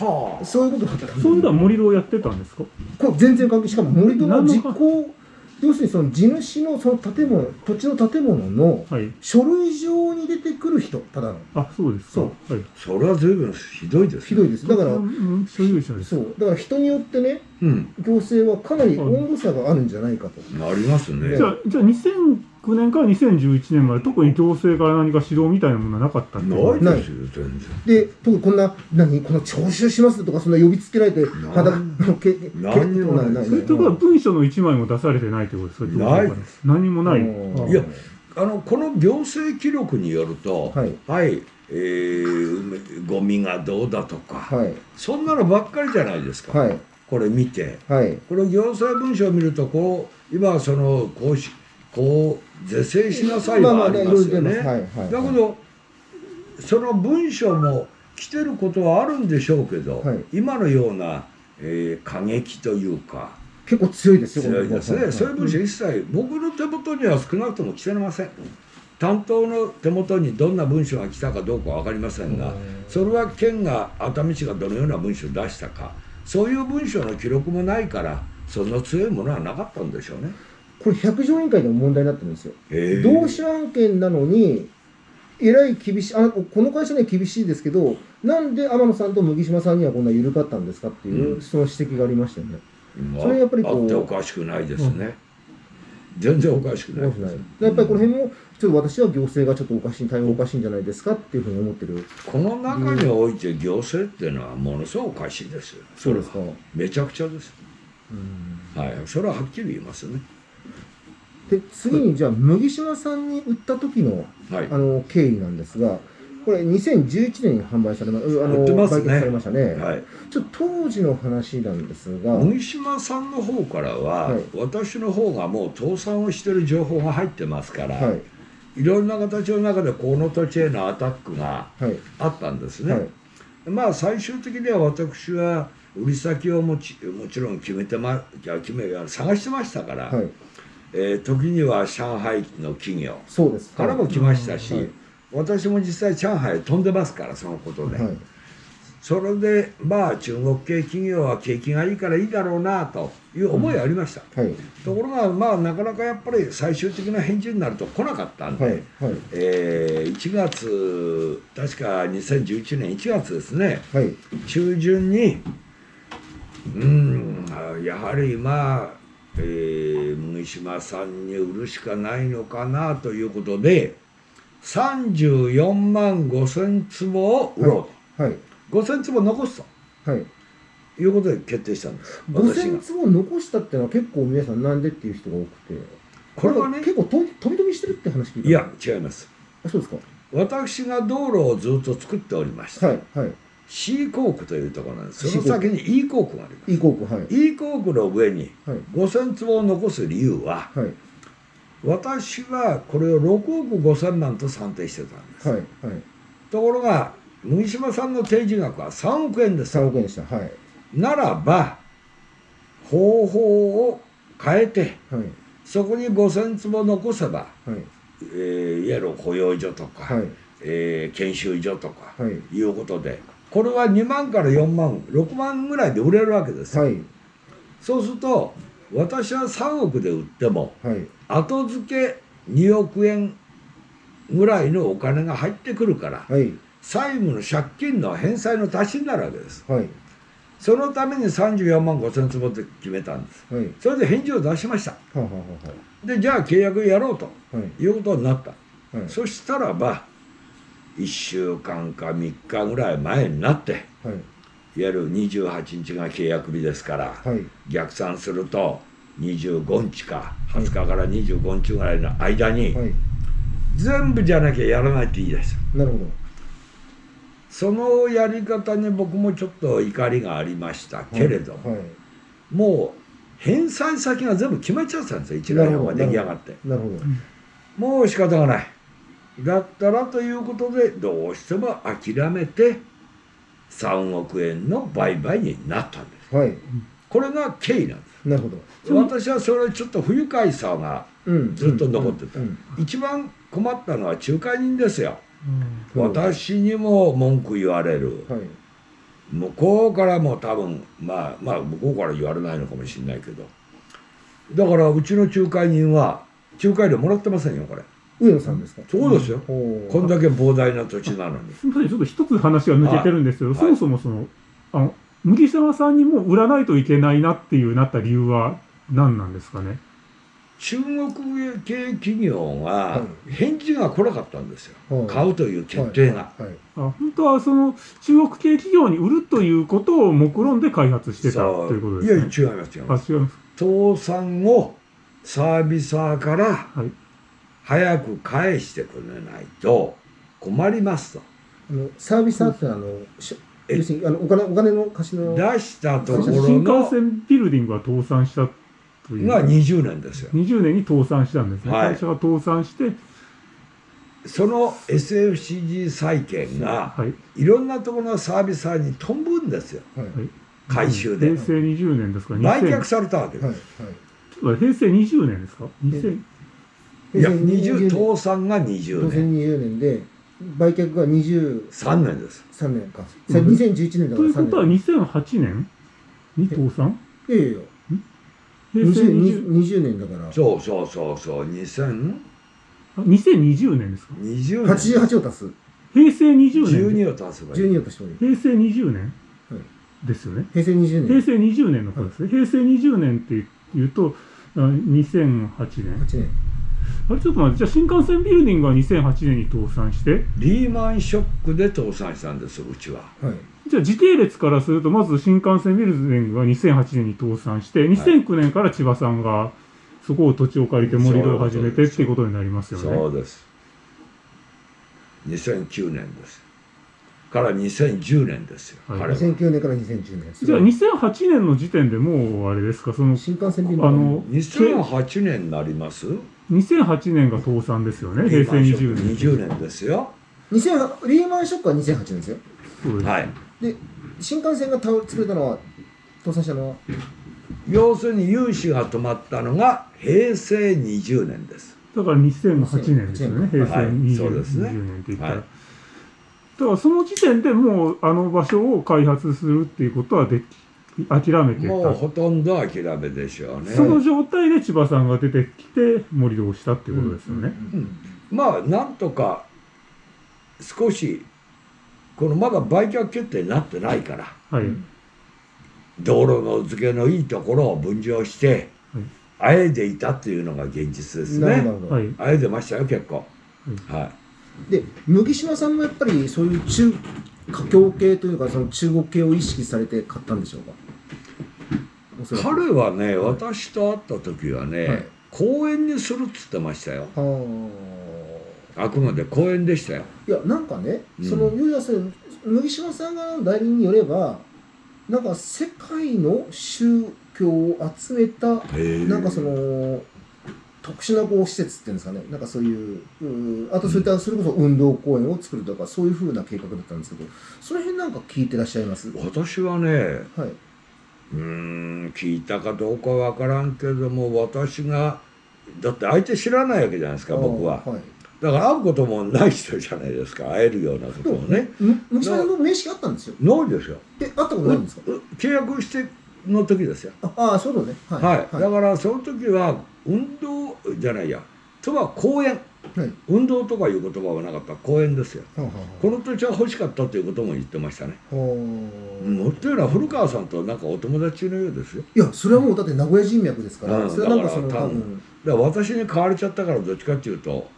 [SPEAKER 3] あはあ。
[SPEAKER 2] そういうことだったんです
[SPEAKER 1] そういうのは盛り土をやってたんですか？
[SPEAKER 2] これ全然関係しかも森戸の実行要するにその地主のその建物土地の建物の
[SPEAKER 1] はい。
[SPEAKER 2] 書類上に出てくる人ただの。
[SPEAKER 1] あ、そうですか。
[SPEAKER 2] そう。
[SPEAKER 1] はい。
[SPEAKER 3] それは随分ひどいですね。
[SPEAKER 2] ひどいです。だから
[SPEAKER 1] うん所有者です。
[SPEAKER 2] そう。だから人によってね
[SPEAKER 3] うん。
[SPEAKER 2] 行政はかなり温度差があるんじゃないかと。
[SPEAKER 3] ありますね。
[SPEAKER 1] じゃあ、じゃあ2009年から2011年まで特に行政から何か指導みたいなものはなかったって
[SPEAKER 3] ないですよ全然。
[SPEAKER 2] で特にこんな何この徴収しますとかそんな呼びつけられて裸のけけ
[SPEAKER 3] 何にもない
[SPEAKER 2] ない。
[SPEAKER 1] それとは文書の一枚も出されてないってことですか
[SPEAKER 3] ない。
[SPEAKER 1] 何もない。
[SPEAKER 3] いやあのこの行政記録によると
[SPEAKER 2] はい。
[SPEAKER 3] はいえー、ゴミがどうだとか、
[SPEAKER 2] はい。
[SPEAKER 3] そんなのばっかりじゃないですか、
[SPEAKER 2] はい。
[SPEAKER 3] これ見て。
[SPEAKER 2] はい。
[SPEAKER 3] この行政文書を見るとこう今そのこうしこう是正しなさいはありますよね。だけどその文書も来てることはあるんでしょうけど、
[SPEAKER 2] はい。
[SPEAKER 3] 今のような、えー過激というか
[SPEAKER 2] 結構強いですよ
[SPEAKER 3] 強いですね、そういう文書一切僕の手元には少なくとも来てません。担当の手元にどんな文書が来たかどうかは分かりませんが
[SPEAKER 2] うん。
[SPEAKER 3] それは県が熱海市がどのような文書を出したかそういう文書の記録もないからそんな強いものはなかったんでしょうね。
[SPEAKER 2] これ百条委員会でも問題になってるんですよ。同種案件なのにえらい厳しいあこの会社には厳しいですけどなんで天野さんと麦島さんにはこんな緩かったんですかっていう、
[SPEAKER 3] うん。
[SPEAKER 2] その指摘がありましたよね。
[SPEAKER 3] まあ
[SPEAKER 2] それやっぱりこう
[SPEAKER 3] あっておかしくないですね、全然おかしくない
[SPEAKER 2] おかしくない。やっぱりこの辺もちょっと私は行政がちょっとおかしい対応おかしいんじゃないですかっていうふうに思ってる。
[SPEAKER 3] この中において行政っていうのはものすごくおかしいですよ。
[SPEAKER 2] そうですか、
[SPEAKER 3] めちゃくちゃです。
[SPEAKER 2] うん。
[SPEAKER 3] はい。それははっきり言いますね
[SPEAKER 2] で次にじゃあ麦島さんに売った時の
[SPEAKER 3] はい。
[SPEAKER 2] あの経緯なんですがこれ2011年に販売されまあの
[SPEAKER 3] 売ってますね。
[SPEAKER 2] されましたね、
[SPEAKER 3] はい。
[SPEAKER 2] ちょっと当時の話なんですが、
[SPEAKER 3] 麦島さんの方からは、
[SPEAKER 2] はい。
[SPEAKER 3] 私の方がもう倒産をしてる情報が入ってますから、
[SPEAKER 2] はい。
[SPEAKER 3] い、ろんな形の中でこの土地へのアタックが
[SPEAKER 2] はい。
[SPEAKER 3] あったんですね、
[SPEAKER 2] はい。
[SPEAKER 3] まあ最終的には私は売り先をもちもちろん決めてま決め探してましたから、
[SPEAKER 2] はい
[SPEAKER 3] えー時には上海の企業からも来ましたし、
[SPEAKER 2] はい。
[SPEAKER 3] 私も実際上海へ飛んでますからそのことで、
[SPEAKER 2] はい。
[SPEAKER 3] それでまあ中国系企業は景気がいいからいいだろうなという思いはありました、
[SPEAKER 2] はい。
[SPEAKER 3] ところがまあなかなかやっぱり最終的な返事になると来なかったんで、
[SPEAKER 2] はい。はい。
[SPEAKER 3] えー1月確か2011年1月ですね。
[SPEAKER 2] はい。
[SPEAKER 3] 中旬にうんやはりまあ、えー麦島さんに売るしかないのかなということで34万5千坪を売ろう
[SPEAKER 2] はい。
[SPEAKER 3] と、5千坪残す
[SPEAKER 2] はい。
[SPEAKER 3] ということで決定したんです。私
[SPEAKER 2] 5000
[SPEAKER 3] が。
[SPEAKER 2] 坪残したっていうのは結構皆さんなんでっていう人が多くて。
[SPEAKER 3] これはね。
[SPEAKER 2] 結構と飛び飛びしてるって話聞いた。
[SPEAKER 3] いや違います。
[SPEAKER 2] あそうですか。
[SPEAKER 3] 私が道路をずっと作っておりました、
[SPEAKER 2] はいはい
[SPEAKER 3] C コークというところなんです。その先に E コークがあります。
[SPEAKER 2] いい航空はい。
[SPEAKER 3] E コークの上に
[SPEAKER 2] はい。
[SPEAKER 3] 5000坪を残す理由は
[SPEAKER 2] はい。
[SPEAKER 3] 私はこれを6億5千万と算定してたんです、
[SPEAKER 2] はいはい。
[SPEAKER 3] ところが麦島さんの提示額は3億円です。
[SPEAKER 2] 3億円でした。はい。
[SPEAKER 3] ならば方法を変えて
[SPEAKER 2] はい。
[SPEAKER 3] そこに5,000坪残せば、
[SPEAKER 2] はい。
[SPEAKER 3] えーいわゆる保養所とか、
[SPEAKER 2] はい。
[SPEAKER 3] えー研修所とか
[SPEAKER 2] はい。
[SPEAKER 3] いうことでこれは2万から4万6万ぐらいで売れるわけですよ、
[SPEAKER 2] はい。
[SPEAKER 3] そうすると私は3億で売っても
[SPEAKER 2] はい。
[SPEAKER 3] 後付け2億円ぐらいのお金が入ってくるから
[SPEAKER 2] はい。
[SPEAKER 3] 債務の借金の返済の足しになるわけです。
[SPEAKER 2] はい。
[SPEAKER 3] そのために34万5千坪って決めたんです。
[SPEAKER 2] はい。
[SPEAKER 3] それで返事を出しました。
[SPEAKER 2] はあはあ
[SPEAKER 3] でじゃあ契約やろうと
[SPEAKER 2] ははい。
[SPEAKER 3] いうことになった。
[SPEAKER 2] はい。
[SPEAKER 3] そしたらば1週間か3日ぐらい前になっていわ
[SPEAKER 2] はい。
[SPEAKER 3] ゆる28日が契約日ですから
[SPEAKER 2] はい。
[SPEAKER 3] 逆算すると25日か20日から25日ぐらいの間に
[SPEAKER 2] はい。
[SPEAKER 3] 全部じゃなきゃやらないって言い出した。
[SPEAKER 2] なるほ
[SPEAKER 3] そのやり方に僕もちょっと怒りがありました
[SPEAKER 2] ど
[SPEAKER 3] けれども、
[SPEAKER 2] はい。
[SPEAKER 3] もう返済先が全部決まっちゃったんですよ。一覧表が出来上がって。
[SPEAKER 2] なるほど。
[SPEAKER 3] もう仕方がないだったらということでどうしても諦めて3億円の売買になったんです。
[SPEAKER 2] はい。
[SPEAKER 3] これが経緯なんで
[SPEAKER 2] なるほど。
[SPEAKER 3] す私はそれちょっと不愉快さが
[SPEAKER 2] うん。
[SPEAKER 3] ずっと残ってた。
[SPEAKER 2] うん。
[SPEAKER 3] 一番困ったのは仲介人ですよ。
[SPEAKER 2] うん。
[SPEAKER 3] 私にも文句言われる。
[SPEAKER 2] はい。
[SPEAKER 3] 向こうからも多分まあまあ向こうから言われないのかもしれないけど。だからうちの仲介人は仲介料もらってませんよこれ
[SPEAKER 2] 上野さんですか？
[SPEAKER 3] そうですよ。こんだけ膨大な土地なのに。<laughs>
[SPEAKER 1] すみません、ちょっと一つ話が抜けてるんですけど、
[SPEAKER 3] はい。
[SPEAKER 1] そもそもその、あの、麦島さんにも売らないといけないなっていうなった理由は何なんですかね？
[SPEAKER 3] 中国系企業が
[SPEAKER 2] は
[SPEAKER 3] 返事が来なかったんですよ、
[SPEAKER 2] はい。
[SPEAKER 3] 買うという決定が、
[SPEAKER 2] はい。はい。
[SPEAKER 1] あ本当はその中国系企業に売るということを目論んで開発してた
[SPEAKER 3] そ
[SPEAKER 1] ということですね。
[SPEAKER 3] 違いますよ
[SPEAKER 1] あ、違います。
[SPEAKER 3] 倒産をサービサーから
[SPEAKER 1] はい。
[SPEAKER 3] 早く返してくれないと困りますと。
[SPEAKER 2] あのサービスアーってあのし
[SPEAKER 3] え？
[SPEAKER 2] 要するにあのお金お金の貸しの
[SPEAKER 3] 出したところ
[SPEAKER 1] 新幹
[SPEAKER 3] の
[SPEAKER 1] 線ビルディングが倒産したという。
[SPEAKER 3] が20年ですよ。
[SPEAKER 1] 20年に倒産したんですね。
[SPEAKER 3] はい。
[SPEAKER 1] 会社が倒産して、
[SPEAKER 3] その SFCG 債券が
[SPEAKER 1] はい。
[SPEAKER 3] いろんなところのサービサーに飛ぶんですよ。
[SPEAKER 2] はい。
[SPEAKER 1] はい。
[SPEAKER 3] 回収で。
[SPEAKER 1] 平成20年ですか？
[SPEAKER 3] 売却
[SPEAKER 1] 2000
[SPEAKER 3] されたわけです、
[SPEAKER 2] はい。
[SPEAKER 1] ちょっと平成20年ですか ?2000、
[SPEAKER 3] いや
[SPEAKER 2] 20
[SPEAKER 3] 20倒産が20年。
[SPEAKER 2] 2020年で売却が23
[SPEAKER 3] 3年です。
[SPEAKER 2] 年か。
[SPEAKER 1] うん。
[SPEAKER 2] 2011年だから3
[SPEAKER 1] ということは
[SPEAKER 2] 年。
[SPEAKER 1] 2008年？に倒産
[SPEAKER 2] いやいや。いや
[SPEAKER 1] 平成 20,
[SPEAKER 2] 20 20年だから。
[SPEAKER 3] そうそうそうそう。2020
[SPEAKER 1] あ2020年ですか？
[SPEAKER 3] 年。
[SPEAKER 2] 88を足す。
[SPEAKER 1] 平成20年
[SPEAKER 3] 12を足せばいい。
[SPEAKER 2] 12を足してもいい
[SPEAKER 1] 平成20年、
[SPEAKER 2] はい。
[SPEAKER 1] ですよね。
[SPEAKER 2] 平成20
[SPEAKER 1] 平
[SPEAKER 2] 年。
[SPEAKER 1] 成20年のことですね、平成20年っていうとあ2008年。
[SPEAKER 2] 8年
[SPEAKER 1] あれちょっと待ってじゃあ新幹線ビルディングは2008年に倒産して？
[SPEAKER 3] リーマンショックで倒産したんですうちは。
[SPEAKER 2] はい。
[SPEAKER 1] じゃあ時系列からするとまず新幹線ビルディングが2008年に倒産して2009年から千葉さんがそこを土地を借りて盛り土を始めてっていうことになりますよね。
[SPEAKER 3] そうです。2009年です。から2010年ですよ、
[SPEAKER 1] はい。
[SPEAKER 3] 彼は。
[SPEAKER 2] 2009年から2010年。
[SPEAKER 1] じゃあ2008年の時点でもうあれですか？その
[SPEAKER 2] 新幹線便
[SPEAKER 1] あの
[SPEAKER 3] 2008年になります？
[SPEAKER 1] 2008年が倒産ですよね平成20年。
[SPEAKER 3] 20年ですよ。
[SPEAKER 2] 2000リーマンショックは2008年ですよ。
[SPEAKER 1] そうです。
[SPEAKER 3] はい。
[SPEAKER 2] で新幹線が倒れ作れたのは倒産したのは？
[SPEAKER 3] 要するに融資が止まったのが平成20年です。
[SPEAKER 1] だから2008年ですよね、
[SPEAKER 2] 2008
[SPEAKER 1] 平成
[SPEAKER 3] はい
[SPEAKER 1] 20、
[SPEAKER 3] そうですね
[SPEAKER 1] 20年って言ったら。
[SPEAKER 3] はい。
[SPEAKER 1] だからその時点でもうあの場所を開発するっていうことはでき諦めてた。
[SPEAKER 3] もうほとんど諦めでしょうね。
[SPEAKER 1] その状態で千葉さんが出てきて盛り土をしたっていうことですよね。
[SPEAKER 3] うん。まあなんとか少しこのまだ売却決定になってないから。
[SPEAKER 1] はい。
[SPEAKER 3] 道路の付けのいいところを分譲して
[SPEAKER 1] はい。
[SPEAKER 3] あえいでいたっていうのが現実ですね。
[SPEAKER 2] なるほど。なるほど
[SPEAKER 1] はい。
[SPEAKER 3] あえいでましたよ結構。はい。
[SPEAKER 2] で麦島さんもやっぱりそういう中華僑系というかその中国系を意識されて買ったんでしょうか？
[SPEAKER 3] 彼はね私と会った時はね、
[SPEAKER 2] はい。
[SPEAKER 3] 公園にするっつってましたよ。
[SPEAKER 2] は
[SPEAKER 3] あくまで公園でしたよ。
[SPEAKER 2] あいやなんかね、
[SPEAKER 3] うん。
[SPEAKER 2] その要はその麦島さんがの代理によればなんか世界の宗教を集めたなんかその特殊なこう施設っていうんですかね。なんかそういううあとそういったそれこそ運動公園を作るとかそういうふうな計画だったんですけどその辺なんか聞いてらっしゃいます？
[SPEAKER 3] 私はね
[SPEAKER 2] はいう
[SPEAKER 3] ーん聞いたかどうかわからんけども私がだって相手知らないわけじゃないですか僕は。
[SPEAKER 2] はい。
[SPEAKER 3] だから会うこともない人じゃないですか会えるようなこともね。
[SPEAKER 2] むさんの名刺があったんですよ。
[SPEAKER 3] ないですよ。
[SPEAKER 2] え会ったことないんですか？
[SPEAKER 3] う契約しての時ですよ。
[SPEAKER 2] ああーそうだね。は
[SPEAKER 3] はい、だからその時は運動じゃないや。とは公園
[SPEAKER 2] はい。
[SPEAKER 3] 運動とかいう言葉はなかった。公園ですよ。
[SPEAKER 2] はあは
[SPEAKER 3] この土地は欲しかったということも言ってましたね。もっというのは古川さんとなんかお友達のようですよ。
[SPEAKER 2] いやそれはもうだって名古屋人脈ですから、
[SPEAKER 3] うん。
[SPEAKER 2] それはなんかその
[SPEAKER 3] 多分。私に買われちゃったからどっちかっていうと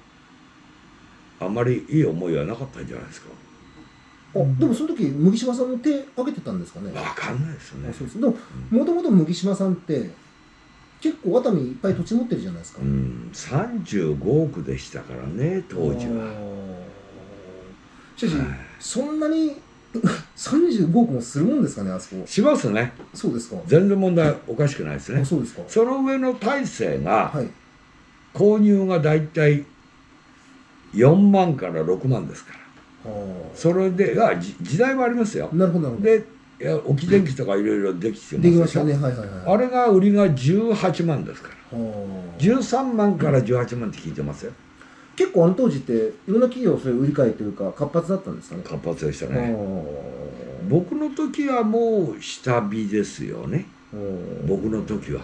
[SPEAKER 3] あんまりいい思いはなかったんじゃないですか。
[SPEAKER 2] あでもその時麦島さんも手挙げてたんですかね。
[SPEAKER 3] わかんないですね。
[SPEAKER 2] あそうですでももともと麦島さんって結構熱海いっぱい土地持ってるじゃないですか、
[SPEAKER 3] うん。35億でしたからね当時は。
[SPEAKER 2] しかし、
[SPEAKER 3] はい。
[SPEAKER 2] そんなに <laughs> 35億もするもんですかねあそこ。
[SPEAKER 3] しますね。
[SPEAKER 2] そうですか、
[SPEAKER 3] 全然問題おかしくないですね。
[SPEAKER 2] あそうですか。
[SPEAKER 3] その上の大勢が
[SPEAKER 2] はい。
[SPEAKER 3] 購入がだいたい4万から6万ですから。
[SPEAKER 2] は
[SPEAKER 3] それであじ時代もありますよ。
[SPEAKER 2] あなるほどなるほど。
[SPEAKER 3] でいや置き電気とかいろいろできてます
[SPEAKER 2] できましたね。はいはいはい。
[SPEAKER 3] あれが売りが18万ですから。
[SPEAKER 2] はあ
[SPEAKER 3] 13万から18万って聞いてますよ。
[SPEAKER 2] 結構あの当時っていろんな企業そういう売り買いというか活発だったんですかね？
[SPEAKER 3] 活発でした
[SPEAKER 2] あ
[SPEAKER 3] ね
[SPEAKER 2] ー。
[SPEAKER 3] 僕の時はもう下火ですよね。僕の時は。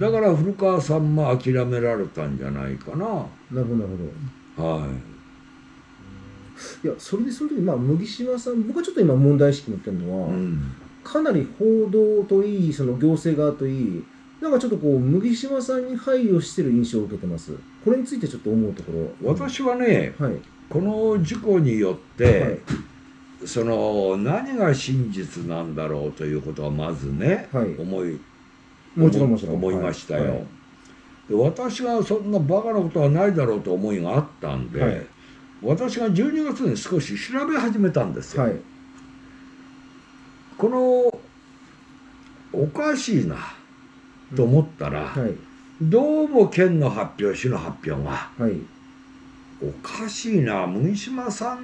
[SPEAKER 3] だから古川さんも諦められたんじゃないかな。
[SPEAKER 2] なるほどなるほど。
[SPEAKER 3] はい
[SPEAKER 2] いやそれでその時まあ麦島さん僕はちょっと今問題意識持ってるのは、
[SPEAKER 3] うん。
[SPEAKER 2] かなり報道といいその行政側といいなんかちょっとこう麦島さんに配慮してる印象を受けてます。これについてちょっと思うところ。
[SPEAKER 3] 私はね
[SPEAKER 2] はい。
[SPEAKER 3] この事故によって、
[SPEAKER 2] はい。
[SPEAKER 3] その何が真実なんだろうということはまずね、
[SPEAKER 2] はい。
[SPEAKER 3] 思い
[SPEAKER 2] もちろんもちろん。
[SPEAKER 3] 思いましたよ、
[SPEAKER 2] はい。
[SPEAKER 3] で私がそんなバカなことはないだろうと思いがあったんで、
[SPEAKER 2] はい
[SPEAKER 3] 私が12月に少し調べ始めたんですよ、
[SPEAKER 2] はい。
[SPEAKER 3] このおかしいなと思ったら、
[SPEAKER 2] はい。
[SPEAKER 3] どうも県の発表市の発表が
[SPEAKER 2] はい。
[SPEAKER 3] おかしいな麦島さん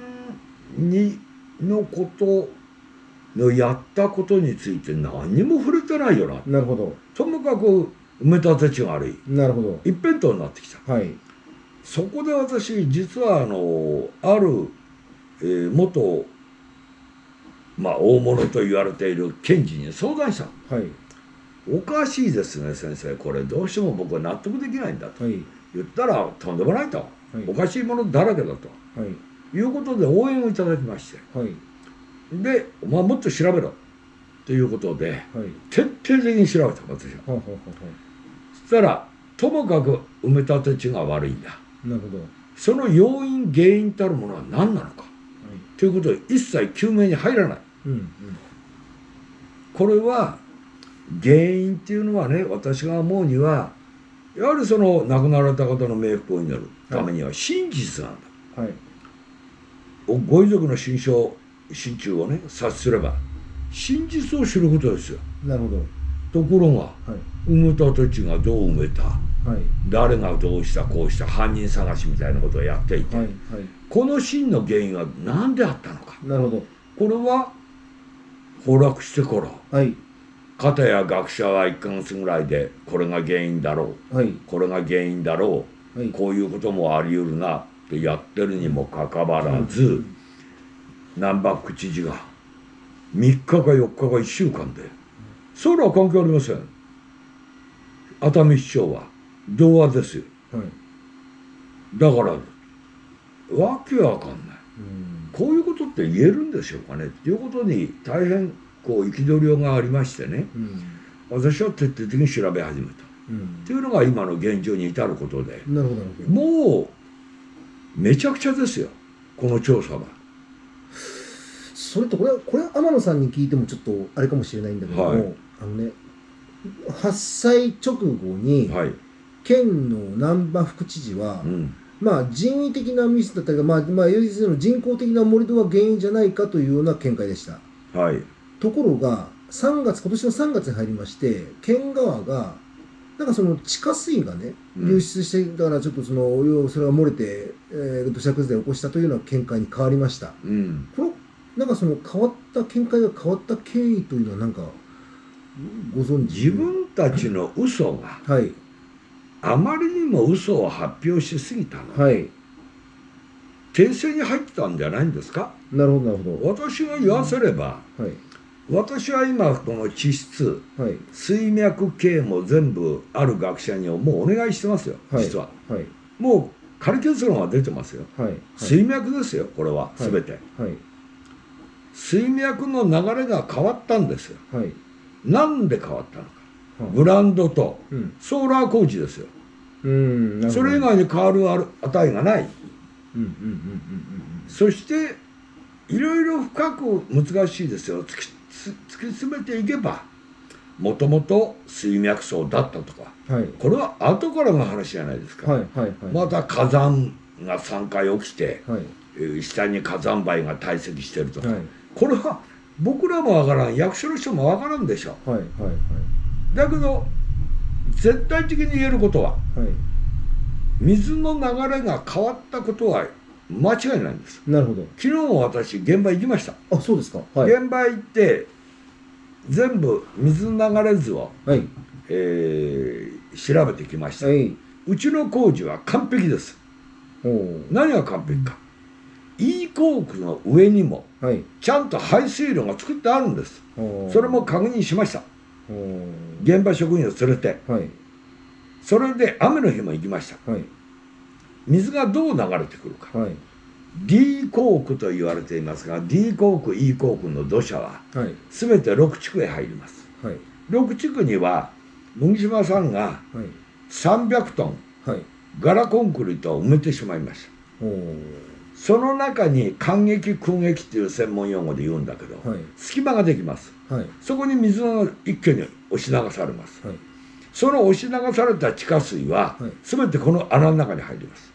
[SPEAKER 3] にのことのやったことについて何にも触れてないよな。
[SPEAKER 2] なるほど。
[SPEAKER 3] ともかく埋め立て地が悪い。
[SPEAKER 2] なるほど。
[SPEAKER 3] 一辺倒になってきた。
[SPEAKER 2] はい
[SPEAKER 3] そこで私実はあのある、えー元まあ大物と言われている検事に相談したの。
[SPEAKER 2] はい。
[SPEAKER 3] おかしいですね先生。これどうしても僕は納得できないんだと。
[SPEAKER 2] はい。
[SPEAKER 3] 言ったらとんでもないと、
[SPEAKER 2] はい。
[SPEAKER 3] おかしいものだらけだと。
[SPEAKER 2] はい。
[SPEAKER 3] いうことで応援をいただきまして。
[SPEAKER 2] はい。
[SPEAKER 3] でお前もっと調べろ。ということで
[SPEAKER 2] はい。
[SPEAKER 3] 徹底的に調べた私は。
[SPEAKER 2] はあはあは
[SPEAKER 3] そしたらともかく埋め立て地が悪いんだ。
[SPEAKER 2] あなるほど。はい
[SPEAKER 3] その要因原因たるものは何なのか。ということで一切究明に入らない。
[SPEAKER 2] うんうん。
[SPEAKER 3] これは原因っていうのはね私が思うにはやはりその亡くなられた方の冥福を祈るためには真実なんだ、
[SPEAKER 2] はい。
[SPEAKER 3] おご遺族の心象心中をね察すれば真実を知ることですよ。
[SPEAKER 2] なるほど。
[SPEAKER 3] ところが
[SPEAKER 2] はい。
[SPEAKER 3] 埋め立て地がどう埋めた？
[SPEAKER 2] はい。
[SPEAKER 3] 誰がどうしたこうした犯人探しみたいなことをやっていて、
[SPEAKER 2] はいはい。
[SPEAKER 3] この真の原因は何であったのか。
[SPEAKER 2] なるほど。
[SPEAKER 3] これは崩落してから
[SPEAKER 2] はい。
[SPEAKER 3] 片や学者は1ヶ月ぐらいでこれが原因だろう。
[SPEAKER 2] はい。
[SPEAKER 3] これが原因だろ
[SPEAKER 2] はい。
[SPEAKER 3] うこういうこともあり得るなってやってるにもかかわらず難波副知事が3日か4日か1週間で。それは関係ありません。熱海市長は童話ですよ。
[SPEAKER 2] はい。
[SPEAKER 3] だからわけわかんない。
[SPEAKER 2] うん。
[SPEAKER 3] こういうことって言えるんでしょうかね。っていうことに大変こう憤りがありましてね。
[SPEAKER 2] うん。
[SPEAKER 3] 私は徹底的に調べ始めた。
[SPEAKER 2] うん。
[SPEAKER 3] っていうのが今の現状に至ることで。もうめちゃくちゃですよ。この調査は。
[SPEAKER 2] それとこれはこれは天野さんに聞いてもちょっとあれかもしれないんだけども、
[SPEAKER 3] はい。
[SPEAKER 2] あのね発災直後に、
[SPEAKER 3] はい、
[SPEAKER 2] 県の難波副知事は、
[SPEAKER 3] うん。
[SPEAKER 2] まあ人為的なミスだったりまあまあ要するに人工的な盛り土が原因じゃないかというような見解でした。
[SPEAKER 3] はい。
[SPEAKER 2] ところが3月今年の3月に入りまして県側がなんかその地下水がね
[SPEAKER 3] うん。
[SPEAKER 2] 流出してだからちょっとその要はそれが漏れて、えー土砂崩れを起こしたというような見解に変わりました。
[SPEAKER 3] うん。
[SPEAKER 2] このなんかその変わった見解が変わった経緯というのはなんかご存知？
[SPEAKER 3] 自分たちの嘘が
[SPEAKER 2] はい
[SPEAKER 3] あまりにも嘘を発表しすぎたの、
[SPEAKER 2] はい。
[SPEAKER 3] 訂正に入ってたんじゃないんですか？
[SPEAKER 2] なるほどなるほ
[SPEAKER 3] 私が言わせれば、
[SPEAKER 2] どはい。
[SPEAKER 3] 私は今この地質
[SPEAKER 2] はい。
[SPEAKER 3] 水脈系も全部ある学者にもうお願いしてますよ、
[SPEAKER 2] はい。
[SPEAKER 3] 実は。
[SPEAKER 2] はい。
[SPEAKER 3] もう仮結論は出てますよ。
[SPEAKER 2] はい。
[SPEAKER 3] 水脈ですよこれは
[SPEAKER 2] はい。
[SPEAKER 3] 全て、
[SPEAKER 2] はい。
[SPEAKER 3] 水脈の流れが変わったんですよ。
[SPEAKER 2] はい。
[SPEAKER 3] なんで変わったのか。
[SPEAKER 2] はい
[SPEAKER 3] ブランドと。
[SPEAKER 2] うん。
[SPEAKER 3] ソーラー工事ですよ。
[SPEAKER 2] うん。
[SPEAKER 3] それ以外に変わる値がない。そしていろいろ深く難しいですよ。突きつ突き詰めていけばもともと水脈層だったとか。
[SPEAKER 2] うんはい。
[SPEAKER 3] これは後からの話じゃないですか、
[SPEAKER 2] はいはいはい。
[SPEAKER 3] また火山が3回起きて
[SPEAKER 2] はい。
[SPEAKER 3] えー下に火山灰が堆積してるとか、
[SPEAKER 2] はい。
[SPEAKER 3] これは僕らもわからん。役所の人もわからんでしょ。
[SPEAKER 2] はいはい
[SPEAKER 3] だけど絶対的に言えることは
[SPEAKER 2] はい。はい
[SPEAKER 3] 水の流れが変わったことは間違いないんです。
[SPEAKER 2] なるほど。
[SPEAKER 3] 昨日も私現場行きました、
[SPEAKER 2] あそうですか。はい。
[SPEAKER 3] 現場行って全部水の流れ図を、
[SPEAKER 2] はい。
[SPEAKER 3] えー調べてきました、
[SPEAKER 2] はい。う
[SPEAKER 3] ちの工事は完璧です。何が完璧か。E 工区の上にも
[SPEAKER 2] はい。
[SPEAKER 3] ちゃんと排水路が作ってあるんです。それも確認しました現場職員を連れて。
[SPEAKER 2] はい。
[SPEAKER 3] それで雨の日も行きました。
[SPEAKER 2] はい。
[SPEAKER 3] 水がどう流れてくるか。
[SPEAKER 2] はい。
[SPEAKER 3] D 工区と言われていますが D 工区 E 工区の土砂は
[SPEAKER 2] はい。
[SPEAKER 3] 全て6地区へ入ります。
[SPEAKER 2] はい。
[SPEAKER 3] 6地区には麦島さんが
[SPEAKER 2] はい。
[SPEAKER 3] 300トン
[SPEAKER 2] はい。
[SPEAKER 3] ガラコンクリートを埋めてしまいましたその中に間撃空撃っていう専門用語で言うんだけど、
[SPEAKER 2] はい。
[SPEAKER 3] 隙間ができます。
[SPEAKER 2] はい。
[SPEAKER 3] そこに水が一挙に押し流されます。
[SPEAKER 2] はい。
[SPEAKER 3] その押し流された地下水は
[SPEAKER 2] はい。
[SPEAKER 3] 全てこの穴の中に入ります。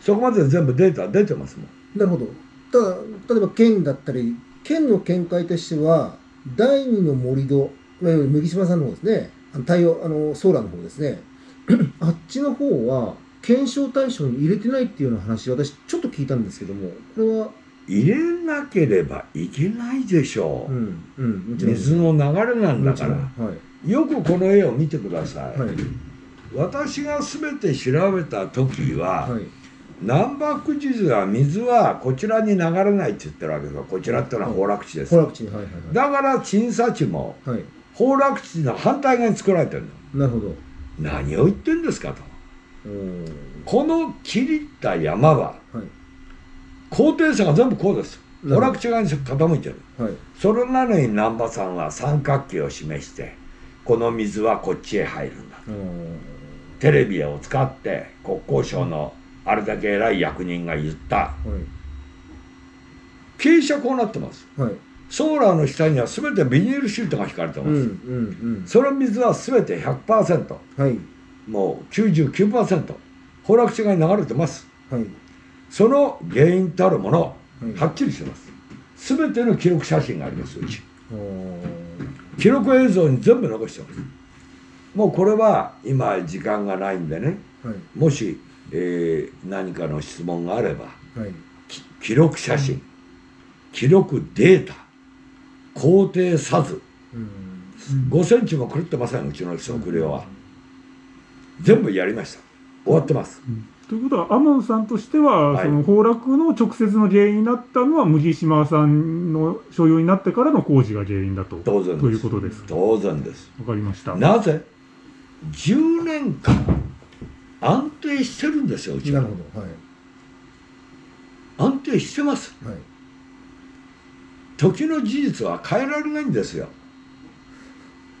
[SPEAKER 3] そこまで全部データ出てますもん。
[SPEAKER 2] なるほど。ただ例えば県だったり県の見解としては第二の盛り土いわゆる麦島さんの方ですね。太陽あのソーラーの方ですね。<clears throat> あっちの方は検証対象に入れてないっていうような話私ちょっと聞いたんですけどもこれは
[SPEAKER 3] 入れなければいけないでしょう、
[SPEAKER 2] うんうん
[SPEAKER 3] 水の流れなんだから。
[SPEAKER 2] はい。
[SPEAKER 3] よくこの絵を見てください、
[SPEAKER 2] はい。
[SPEAKER 3] 私が全て調べた時は、
[SPEAKER 2] はい。
[SPEAKER 3] 南北地図は水はこちらに流れないって言ってるわけですよ。こちらっていうのは崩落地です、
[SPEAKER 2] 崩落地にはいはい。
[SPEAKER 3] だから鎮佐地も崩落地の反対側に作られてるの。
[SPEAKER 2] なるほど。
[SPEAKER 3] 何を言ってんですかとこの切りった山は
[SPEAKER 2] はい。
[SPEAKER 3] 高低差が全部こうです。
[SPEAKER 2] なるほど
[SPEAKER 3] 崩落地側に傾いてる。
[SPEAKER 2] はい。
[SPEAKER 3] それなのに難波さんは三角形を示してこの水はこっちへ入るんだ。
[SPEAKER 2] おー
[SPEAKER 3] テレビを使って国交省のあれだけ偉い役人が言った。
[SPEAKER 2] はい。
[SPEAKER 3] 傾斜こうなってます。
[SPEAKER 2] はい。
[SPEAKER 3] ソーラーの下には全てビニールシートが引かれてます、
[SPEAKER 2] うんうん
[SPEAKER 3] その水は全て100%
[SPEAKER 2] うんはい
[SPEAKER 3] もう99%崩落地側に流れてます。
[SPEAKER 2] はい。
[SPEAKER 3] その原因たるもの
[SPEAKER 2] は
[SPEAKER 3] っきりしてます。全ての記録写真がありますうち。記録映像に全部残してます。もうこれは今時間がないんでね。
[SPEAKER 2] はい。
[SPEAKER 3] もし、えー何かの質問があれば
[SPEAKER 2] はい。
[SPEAKER 3] き記録写真記録データ工程さず
[SPEAKER 2] うん。
[SPEAKER 3] 5センチも狂ってませんうちの測量は全部やりました。終わってます。
[SPEAKER 1] ということは、天野さんとしては、
[SPEAKER 3] はい。
[SPEAKER 1] その崩落の直接の原因になったのは、麦島さんの所有になってからの工事が原因だと。
[SPEAKER 3] 当然です。
[SPEAKER 1] ということです。
[SPEAKER 3] 当然です。
[SPEAKER 1] わかりました。
[SPEAKER 3] なぜ？10年間安定してるんですようちは。
[SPEAKER 2] なるほど。はい。
[SPEAKER 3] 安定してます。
[SPEAKER 2] はい。
[SPEAKER 3] 時の事実は変えられないんですよ。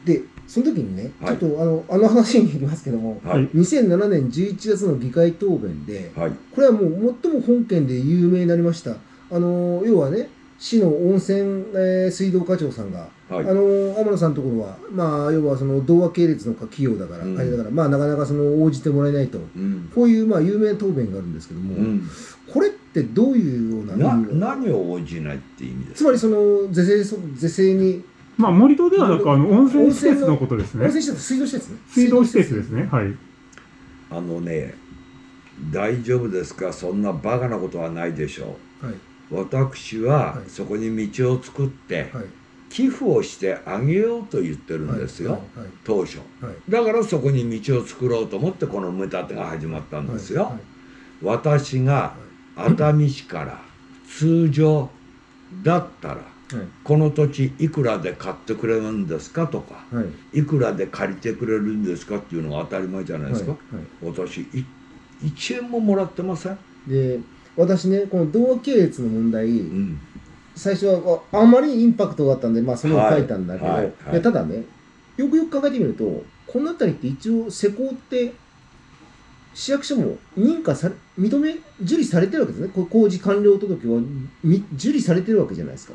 [SPEAKER 2] でその時にね、
[SPEAKER 3] はい。
[SPEAKER 2] ちょっとあのあの話に行きますけども
[SPEAKER 3] はい。
[SPEAKER 2] 2007年11月の議会答弁で
[SPEAKER 3] はい。
[SPEAKER 2] これはもう最も本件で有名になりました。あの要はね市の温泉、えー水道課長さんが、
[SPEAKER 3] はい。
[SPEAKER 2] あの天野さんのところはまあ要はその童話系列の企業だから、
[SPEAKER 3] うん。
[SPEAKER 2] あれだからまあなかなかその応じてもらえないと。
[SPEAKER 3] うん、
[SPEAKER 2] こういうまあ有名な答弁があるんですけども、
[SPEAKER 3] うん、
[SPEAKER 2] これってどういうような
[SPEAKER 3] 何を応じないって意味です
[SPEAKER 2] つまりその是正そ是正に
[SPEAKER 1] まあ、森戸ではなく、あの、温泉施設のことですね。
[SPEAKER 2] 温泉施設、水道施設ね。
[SPEAKER 1] 水道施設ですね。はい。
[SPEAKER 3] あのね大丈夫ですか？そんなバカなことはないでしょ
[SPEAKER 2] はい。
[SPEAKER 3] う私は
[SPEAKER 2] はい
[SPEAKER 3] そこに道を作って
[SPEAKER 2] はい。
[SPEAKER 3] 寄付をしてあげようと言ってるんですよ、
[SPEAKER 2] はい。
[SPEAKER 3] 当初
[SPEAKER 2] はい。
[SPEAKER 3] だからそこに道を作ろうと思ってこの埋め立てが始まったんですよ、
[SPEAKER 2] はい。
[SPEAKER 3] 私が熱海市から通常だったら
[SPEAKER 2] はい。
[SPEAKER 3] この土地いくらで買ってくれるんですかとか
[SPEAKER 2] はい。
[SPEAKER 3] いくらで借りてくれるんですかっていうのが当たり前じゃないですか、
[SPEAKER 2] はい。
[SPEAKER 3] 私い1円ももらってません、
[SPEAKER 2] で、私ね、この同系列の問題、
[SPEAKER 3] うん、
[SPEAKER 2] 最初はあまりインパクトがあったんで、まあ、それを書いたんだけど、
[SPEAKER 3] はいはい
[SPEAKER 2] ただね、よくよく考えてみると、この辺りって一応、施工って、市役所も認可され、認め、受理されてるわけですね。こ工事完了届はみ受理されてるわけじゃないですか。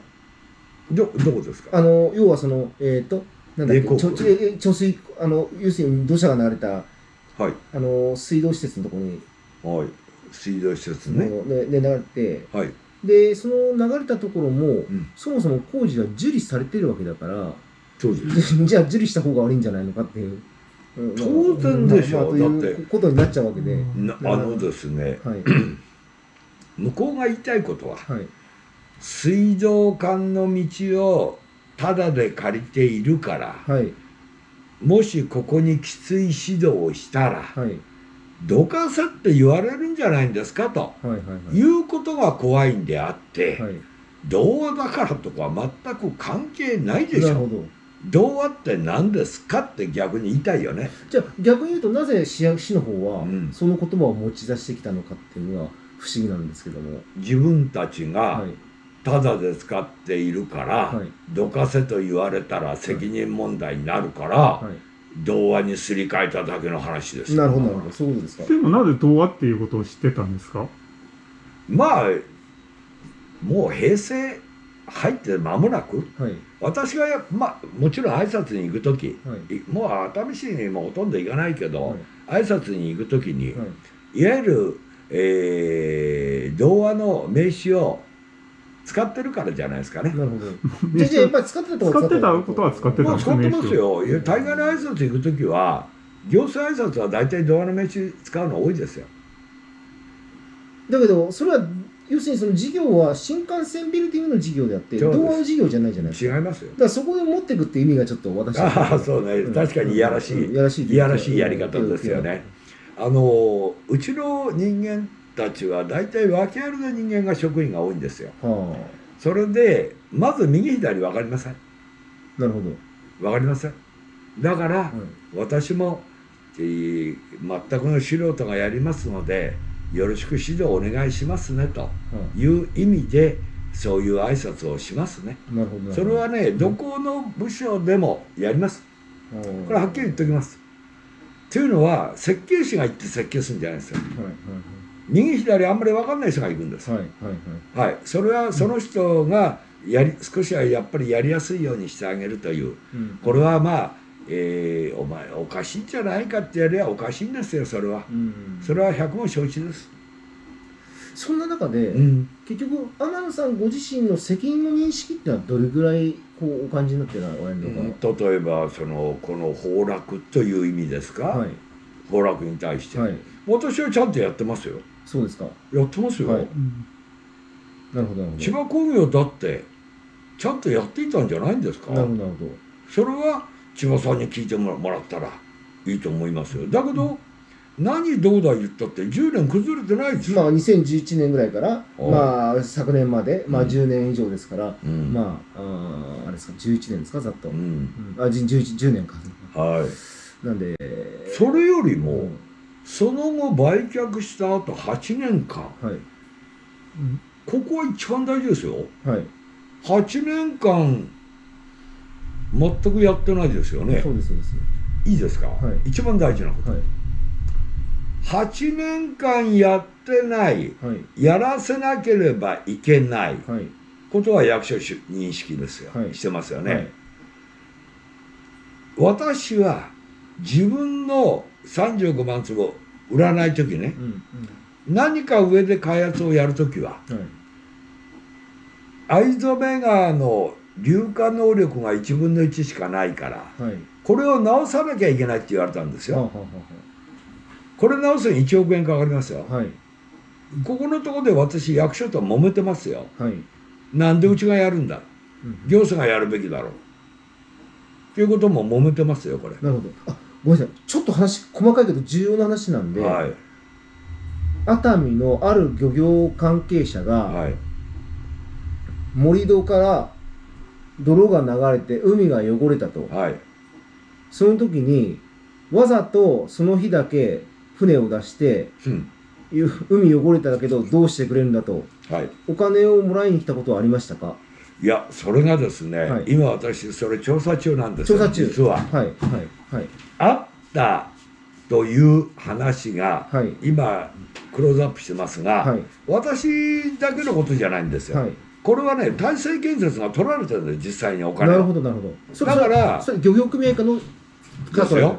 [SPEAKER 3] どどこですか？
[SPEAKER 2] あの、要はその、えっ、と、なんだっけ、
[SPEAKER 3] 冷酷
[SPEAKER 2] ちょちょえ貯水、あの、要するに土砂が流れた、
[SPEAKER 3] はい。
[SPEAKER 2] あの、水道施設のところに、
[SPEAKER 3] はい。水道施設ね。
[SPEAKER 2] もうねで流れて、
[SPEAKER 3] はい。
[SPEAKER 2] で、その流れたところも、
[SPEAKER 3] ん。
[SPEAKER 2] そもそも工事は受理されてるわけだから、
[SPEAKER 3] そうです
[SPEAKER 2] じじゃあ受理した方が悪いんじゃないのかっていう。うん
[SPEAKER 3] 当然でしょ
[SPEAKER 2] まあ
[SPEAKER 3] だって
[SPEAKER 2] いうことになっちゃうわけで。
[SPEAKER 3] なあのですね
[SPEAKER 2] はい。<clears throat>
[SPEAKER 3] 向こうが言いたいことは
[SPEAKER 2] はい。
[SPEAKER 3] 水道管の道をタダで借りているから
[SPEAKER 2] はい。
[SPEAKER 3] もしここにきつい指導をしたら
[SPEAKER 2] はい。
[SPEAKER 3] どかせって言われるんじゃないんですかと
[SPEAKER 2] はい。はい。
[SPEAKER 3] うことが怖いんであって、
[SPEAKER 2] はい。
[SPEAKER 3] 童話だからとか全く関係ないでしょ。童話って何ですかって逆に言いたいよね
[SPEAKER 2] じゃあ逆に言うとなぜ市役市の方は
[SPEAKER 3] うん
[SPEAKER 2] その言葉を持ち出してきたのかっていうのは不思議なんですけども。
[SPEAKER 3] 自分たちが
[SPEAKER 2] はい。
[SPEAKER 3] タダで使っているから、
[SPEAKER 2] はい。
[SPEAKER 3] どかせと言われたら責任問題になるから、
[SPEAKER 2] は
[SPEAKER 3] 童話にすり替えただけの話です
[SPEAKER 2] なるほど、なるほど。そうですか。
[SPEAKER 1] でもなぜ童話っていうことを知ってたんですか？
[SPEAKER 3] まあもう平成入って間もなく
[SPEAKER 2] はい。
[SPEAKER 3] 私がや、まあ、もちろん挨拶に行く時
[SPEAKER 2] はい。
[SPEAKER 3] いもう熱海市にもほとんど行かないけど、
[SPEAKER 2] はい。
[SPEAKER 3] 挨拶に行く時に、
[SPEAKER 2] はい。
[SPEAKER 3] いわゆる、えー童話の名詞を使ってるからじゃないですかね。
[SPEAKER 2] なるほど。<laughs> じゃあ、じゃあやっぱり使ってた
[SPEAKER 1] 使ってたことは使ってた
[SPEAKER 3] まあ、使ってますよ。いや大概の挨拶行く時は行政挨拶は大体童話の名詞使うの多いですよ。
[SPEAKER 2] だけど、それは、要するにその事業は新幹線ビルディングの事業であって、
[SPEAKER 3] そうです
[SPEAKER 2] 童話の事業じゃないじゃないですか。
[SPEAKER 3] 違いますよ
[SPEAKER 2] だ。からそこで持っていくって意味がちょっと私は
[SPEAKER 3] ああそうね
[SPEAKER 2] うん
[SPEAKER 3] 確かにいやらしい
[SPEAKER 2] うんいやらしい
[SPEAKER 3] いやらしいやり方ですよね。あのうちの人間たちは大体訳ありの人間が職員が多いんですよ。
[SPEAKER 2] は
[SPEAKER 3] それでまず右左分かりません。
[SPEAKER 2] あ、なるほど。
[SPEAKER 3] 分かりません。だから
[SPEAKER 2] はい
[SPEAKER 3] 私も、えー全くの素人がやりますのでよろしく指導お願いしますねと
[SPEAKER 2] は
[SPEAKER 3] いう意味でそういう挨拶をしますね。
[SPEAKER 2] あ、なるほど。
[SPEAKER 3] それはねどこの部署でもやります。
[SPEAKER 2] こ
[SPEAKER 3] これはっきり言っておきます。というのは設計士が行って設計するんじゃないですよ。
[SPEAKER 2] はい
[SPEAKER 3] 右左あんまり分かんない人が行くんです。
[SPEAKER 2] はいはいはい。
[SPEAKER 3] はい、それはその人がやり少しはやっぱりやりやすいようにしてあげるという。
[SPEAKER 2] うん。
[SPEAKER 3] これはまあ、えーお前おかしいんじゃないかってやりゃおかしいんですよそれは。
[SPEAKER 2] うん。
[SPEAKER 3] それは百も承知です、
[SPEAKER 2] そんな中で、
[SPEAKER 3] うん、
[SPEAKER 2] 結局天野さんご自身の責任の認識っていうのはどれぐらいこうお感じになってられるのか、
[SPEAKER 3] 例えばそのこの崩落という意味ですか、
[SPEAKER 2] はい。
[SPEAKER 3] 崩落に対して、
[SPEAKER 2] はい。
[SPEAKER 3] 私はちゃんとやってますよ
[SPEAKER 2] そうですか。
[SPEAKER 3] やってますよ、
[SPEAKER 2] はい。
[SPEAKER 1] うん。
[SPEAKER 2] なるほどなるほど。
[SPEAKER 3] 千葉工業だってちゃんとやっていたんじゃないんですか？
[SPEAKER 2] なるほどなるほど。
[SPEAKER 3] それは千葉さんに聞いてもらったらいいと思いますよ。だけど、何どうだ言ったって10年崩れてないです。よ、
[SPEAKER 2] まあ2011年ぐらいから
[SPEAKER 3] お
[SPEAKER 2] まあ昨年までまあ
[SPEAKER 3] うん。
[SPEAKER 2] 10年以上ですから、
[SPEAKER 3] うん。
[SPEAKER 2] まああーあれですか11年ですかざっと、
[SPEAKER 3] う
[SPEAKER 2] うん。
[SPEAKER 3] ん
[SPEAKER 2] あじ 10, 10年か。
[SPEAKER 3] はい。
[SPEAKER 2] なんで
[SPEAKER 3] それよりも
[SPEAKER 2] うん
[SPEAKER 3] その後売却した後8年間。
[SPEAKER 2] はい。
[SPEAKER 1] うん
[SPEAKER 3] ここは一番大事ですよ。
[SPEAKER 2] はい、
[SPEAKER 3] 8年間全くやってないですよね。
[SPEAKER 2] そうですそうです。
[SPEAKER 3] いいですか、
[SPEAKER 2] はい。
[SPEAKER 3] 一番大事なこと。
[SPEAKER 2] はい。
[SPEAKER 3] 8年間やってない。
[SPEAKER 2] はい。
[SPEAKER 3] やらせなければいけない。
[SPEAKER 2] はい。
[SPEAKER 3] ことは役所し認識ですよ、
[SPEAKER 2] はい。
[SPEAKER 3] してますよね、
[SPEAKER 2] はい。
[SPEAKER 3] 私は自分の35万坪売らない時ね。
[SPEAKER 2] うん
[SPEAKER 3] 何か上で開発をやる時は
[SPEAKER 2] うんはい
[SPEAKER 3] 藍染川の硫化能力が1分の1しかないから
[SPEAKER 2] はい。
[SPEAKER 3] これを直さなきゃいけないって言われたんですよ。
[SPEAKER 2] は
[SPEAKER 3] これ直すのに1億円かかりますよ。
[SPEAKER 2] あはい。
[SPEAKER 3] ここのところで私役所と揉めてますよ。
[SPEAKER 2] はい。
[SPEAKER 3] なんでうちがやるんだ。
[SPEAKER 2] うん。
[SPEAKER 3] 行政がやるべきだろう。っていうことも揉めてますよこれ。
[SPEAKER 2] なるほど。あごめんなさい。ちょっと話細かいけど重要な話なんで、
[SPEAKER 3] はい。
[SPEAKER 2] 熱海のある漁業関係者が、
[SPEAKER 3] はい。
[SPEAKER 2] 盛り土から泥が流れて海が汚れたと。
[SPEAKER 3] はい。
[SPEAKER 2] その時にわざとその日だけ船を出して
[SPEAKER 3] うん。
[SPEAKER 2] ゆ海汚れたけどどうしてくれるんだと。
[SPEAKER 3] はい。
[SPEAKER 2] お金をもらいに来たことはありましたか？
[SPEAKER 3] いやそれがですね、
[SPEAKER 2] はい。
[SPEAKER 3] 今私それ調査中なんですよ
[SPEAKER 2] 調査中。
[SPEAKER 3] 実は。
[SPEAKER 2] はいはいはい
[SPEAKER 3] あったという話が
[SPEAKER 2] はい。
[SPEAKER 3] 今クローズアップしてますが、
[SPEAKER 2] はい。
[SPEAKER 3] 私だけのことじゃないんですよ、
[SPEAKER 2] はい。
[SPEAKER 3] これはね大成建設が取られてるんです実際にお金
[SPEAKER 2] なる
[SPEAKER 3] を
[SPEAKER 2] ほどなるほど。そ
[SPEAKER 3] だから
[SPEAKER 2] 漁業組合家の
[SPEAKER 3] ですよ。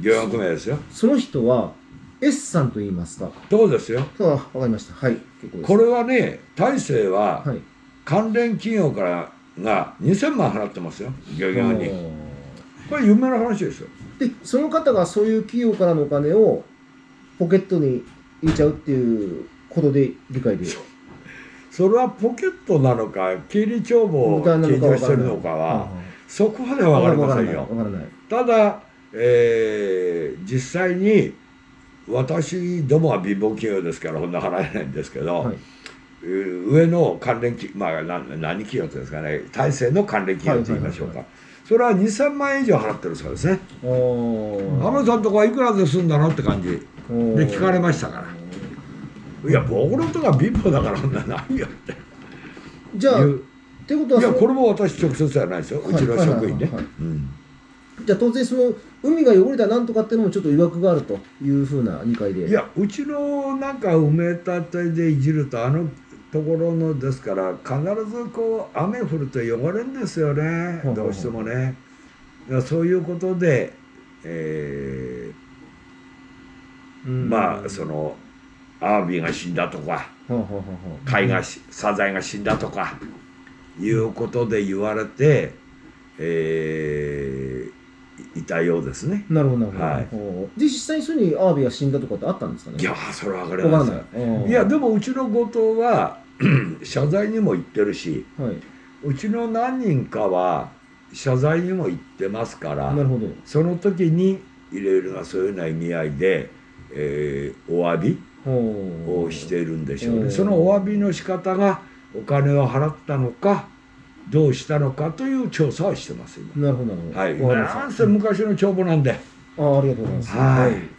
[SPEAKER 3] 漁業組合ですよ。
[SPEAKER 2] その人は S さんと言いますか。
[SPEAKER 3] そうですよ？
[SPEAKER 2] あわかりました。はい
[SPEAKER 3] これはね大成は
[SPEAKER 2] はい。
[SPEAKER 3] 関連企業からが2000万払ってますよ漁業に。これ有名な話ですよ
[SPEAKER 2] でその方がそういう企業からのお金をポケットに入れちゃうっていうことで理解で。
[SPEAKER 3] それはポケットなのか経理帳簿を計上してるのかはそこまでは分かりませんよ。ただ、えー実際に私どもは貧乏企業ですからこんな払えないんですけど、
[SPEAKER 2] はい。
[SPEAKER 3] えー上の関連企まあ何何企業っていうんですかね大成の関連企業と言いましょうか、
[SPEAKER 2] はい
[SPEAKER 3] それは2000万円以上払ってるそうですね。
[SPEAKER 2] おー。
[SPEAKER 3] 浜田さんとこはいくらで済んだのって感じ。で聞かれましたから。いや僕のとこは貧乏だからそんなないよって。
[SPEAKER 2] じゃあっ
[SPEAKER 3] いう。
[SPEAKER 2] てことはい
[SPEAKER 3] やこれも私直接じゃないですよ。うちの職員ね。
[SPEAKER 2] じゃあ当然その海が汚れたなんとかっていうのもちょっと曰くがあるというふうな理解で。
[SPEAKER 3] いやうちのなんか埋め立てでいじるとあのところのですから必ずこう雨降ると汚れんですよね。どうしてもね。そういうことで、え
[SPEAKER 2] うん。
[SPEAKER 3] ーまあそのアワビが死んだとか貝がしサザエが死んだとかいうことで言われて、えーいたようですね。
[SPEAKER 2] なるほどなるほど、
[SPEAKER 3] はい。
[SPEAKER 2] で実際にそういうにアワビが死んだとかってあったんですかね？
[SPEAKER 3] いやーそれは分かりません。
[SPEAKER 2] ない。
[SPEAKER 3] いやでもうちの後藤は <clears throat> 謝罪にも行ってるし
[SPEAKER 2] も、はい。う
[SPEAKER 3] ちの何人かは謝罪にも行ってますから
[SPEAKER 2] なるほど。
[SPEAKER 3] その時にいろいろなそういうような意味合いで、えーお詫びをしているんでしょう
[SPEAKER 2] うん
[SPEAKER 3] ねそのお詫びの仕方がお金を払ったのかどうしたのかという調査をしてます今。
[SPEAKER 2] なるほど
[SPEAKER 3] はい。なんせ昔の帳簿なんで。
[SPEAKER 2] あありがとうございます。
[SPEAKER 3] はい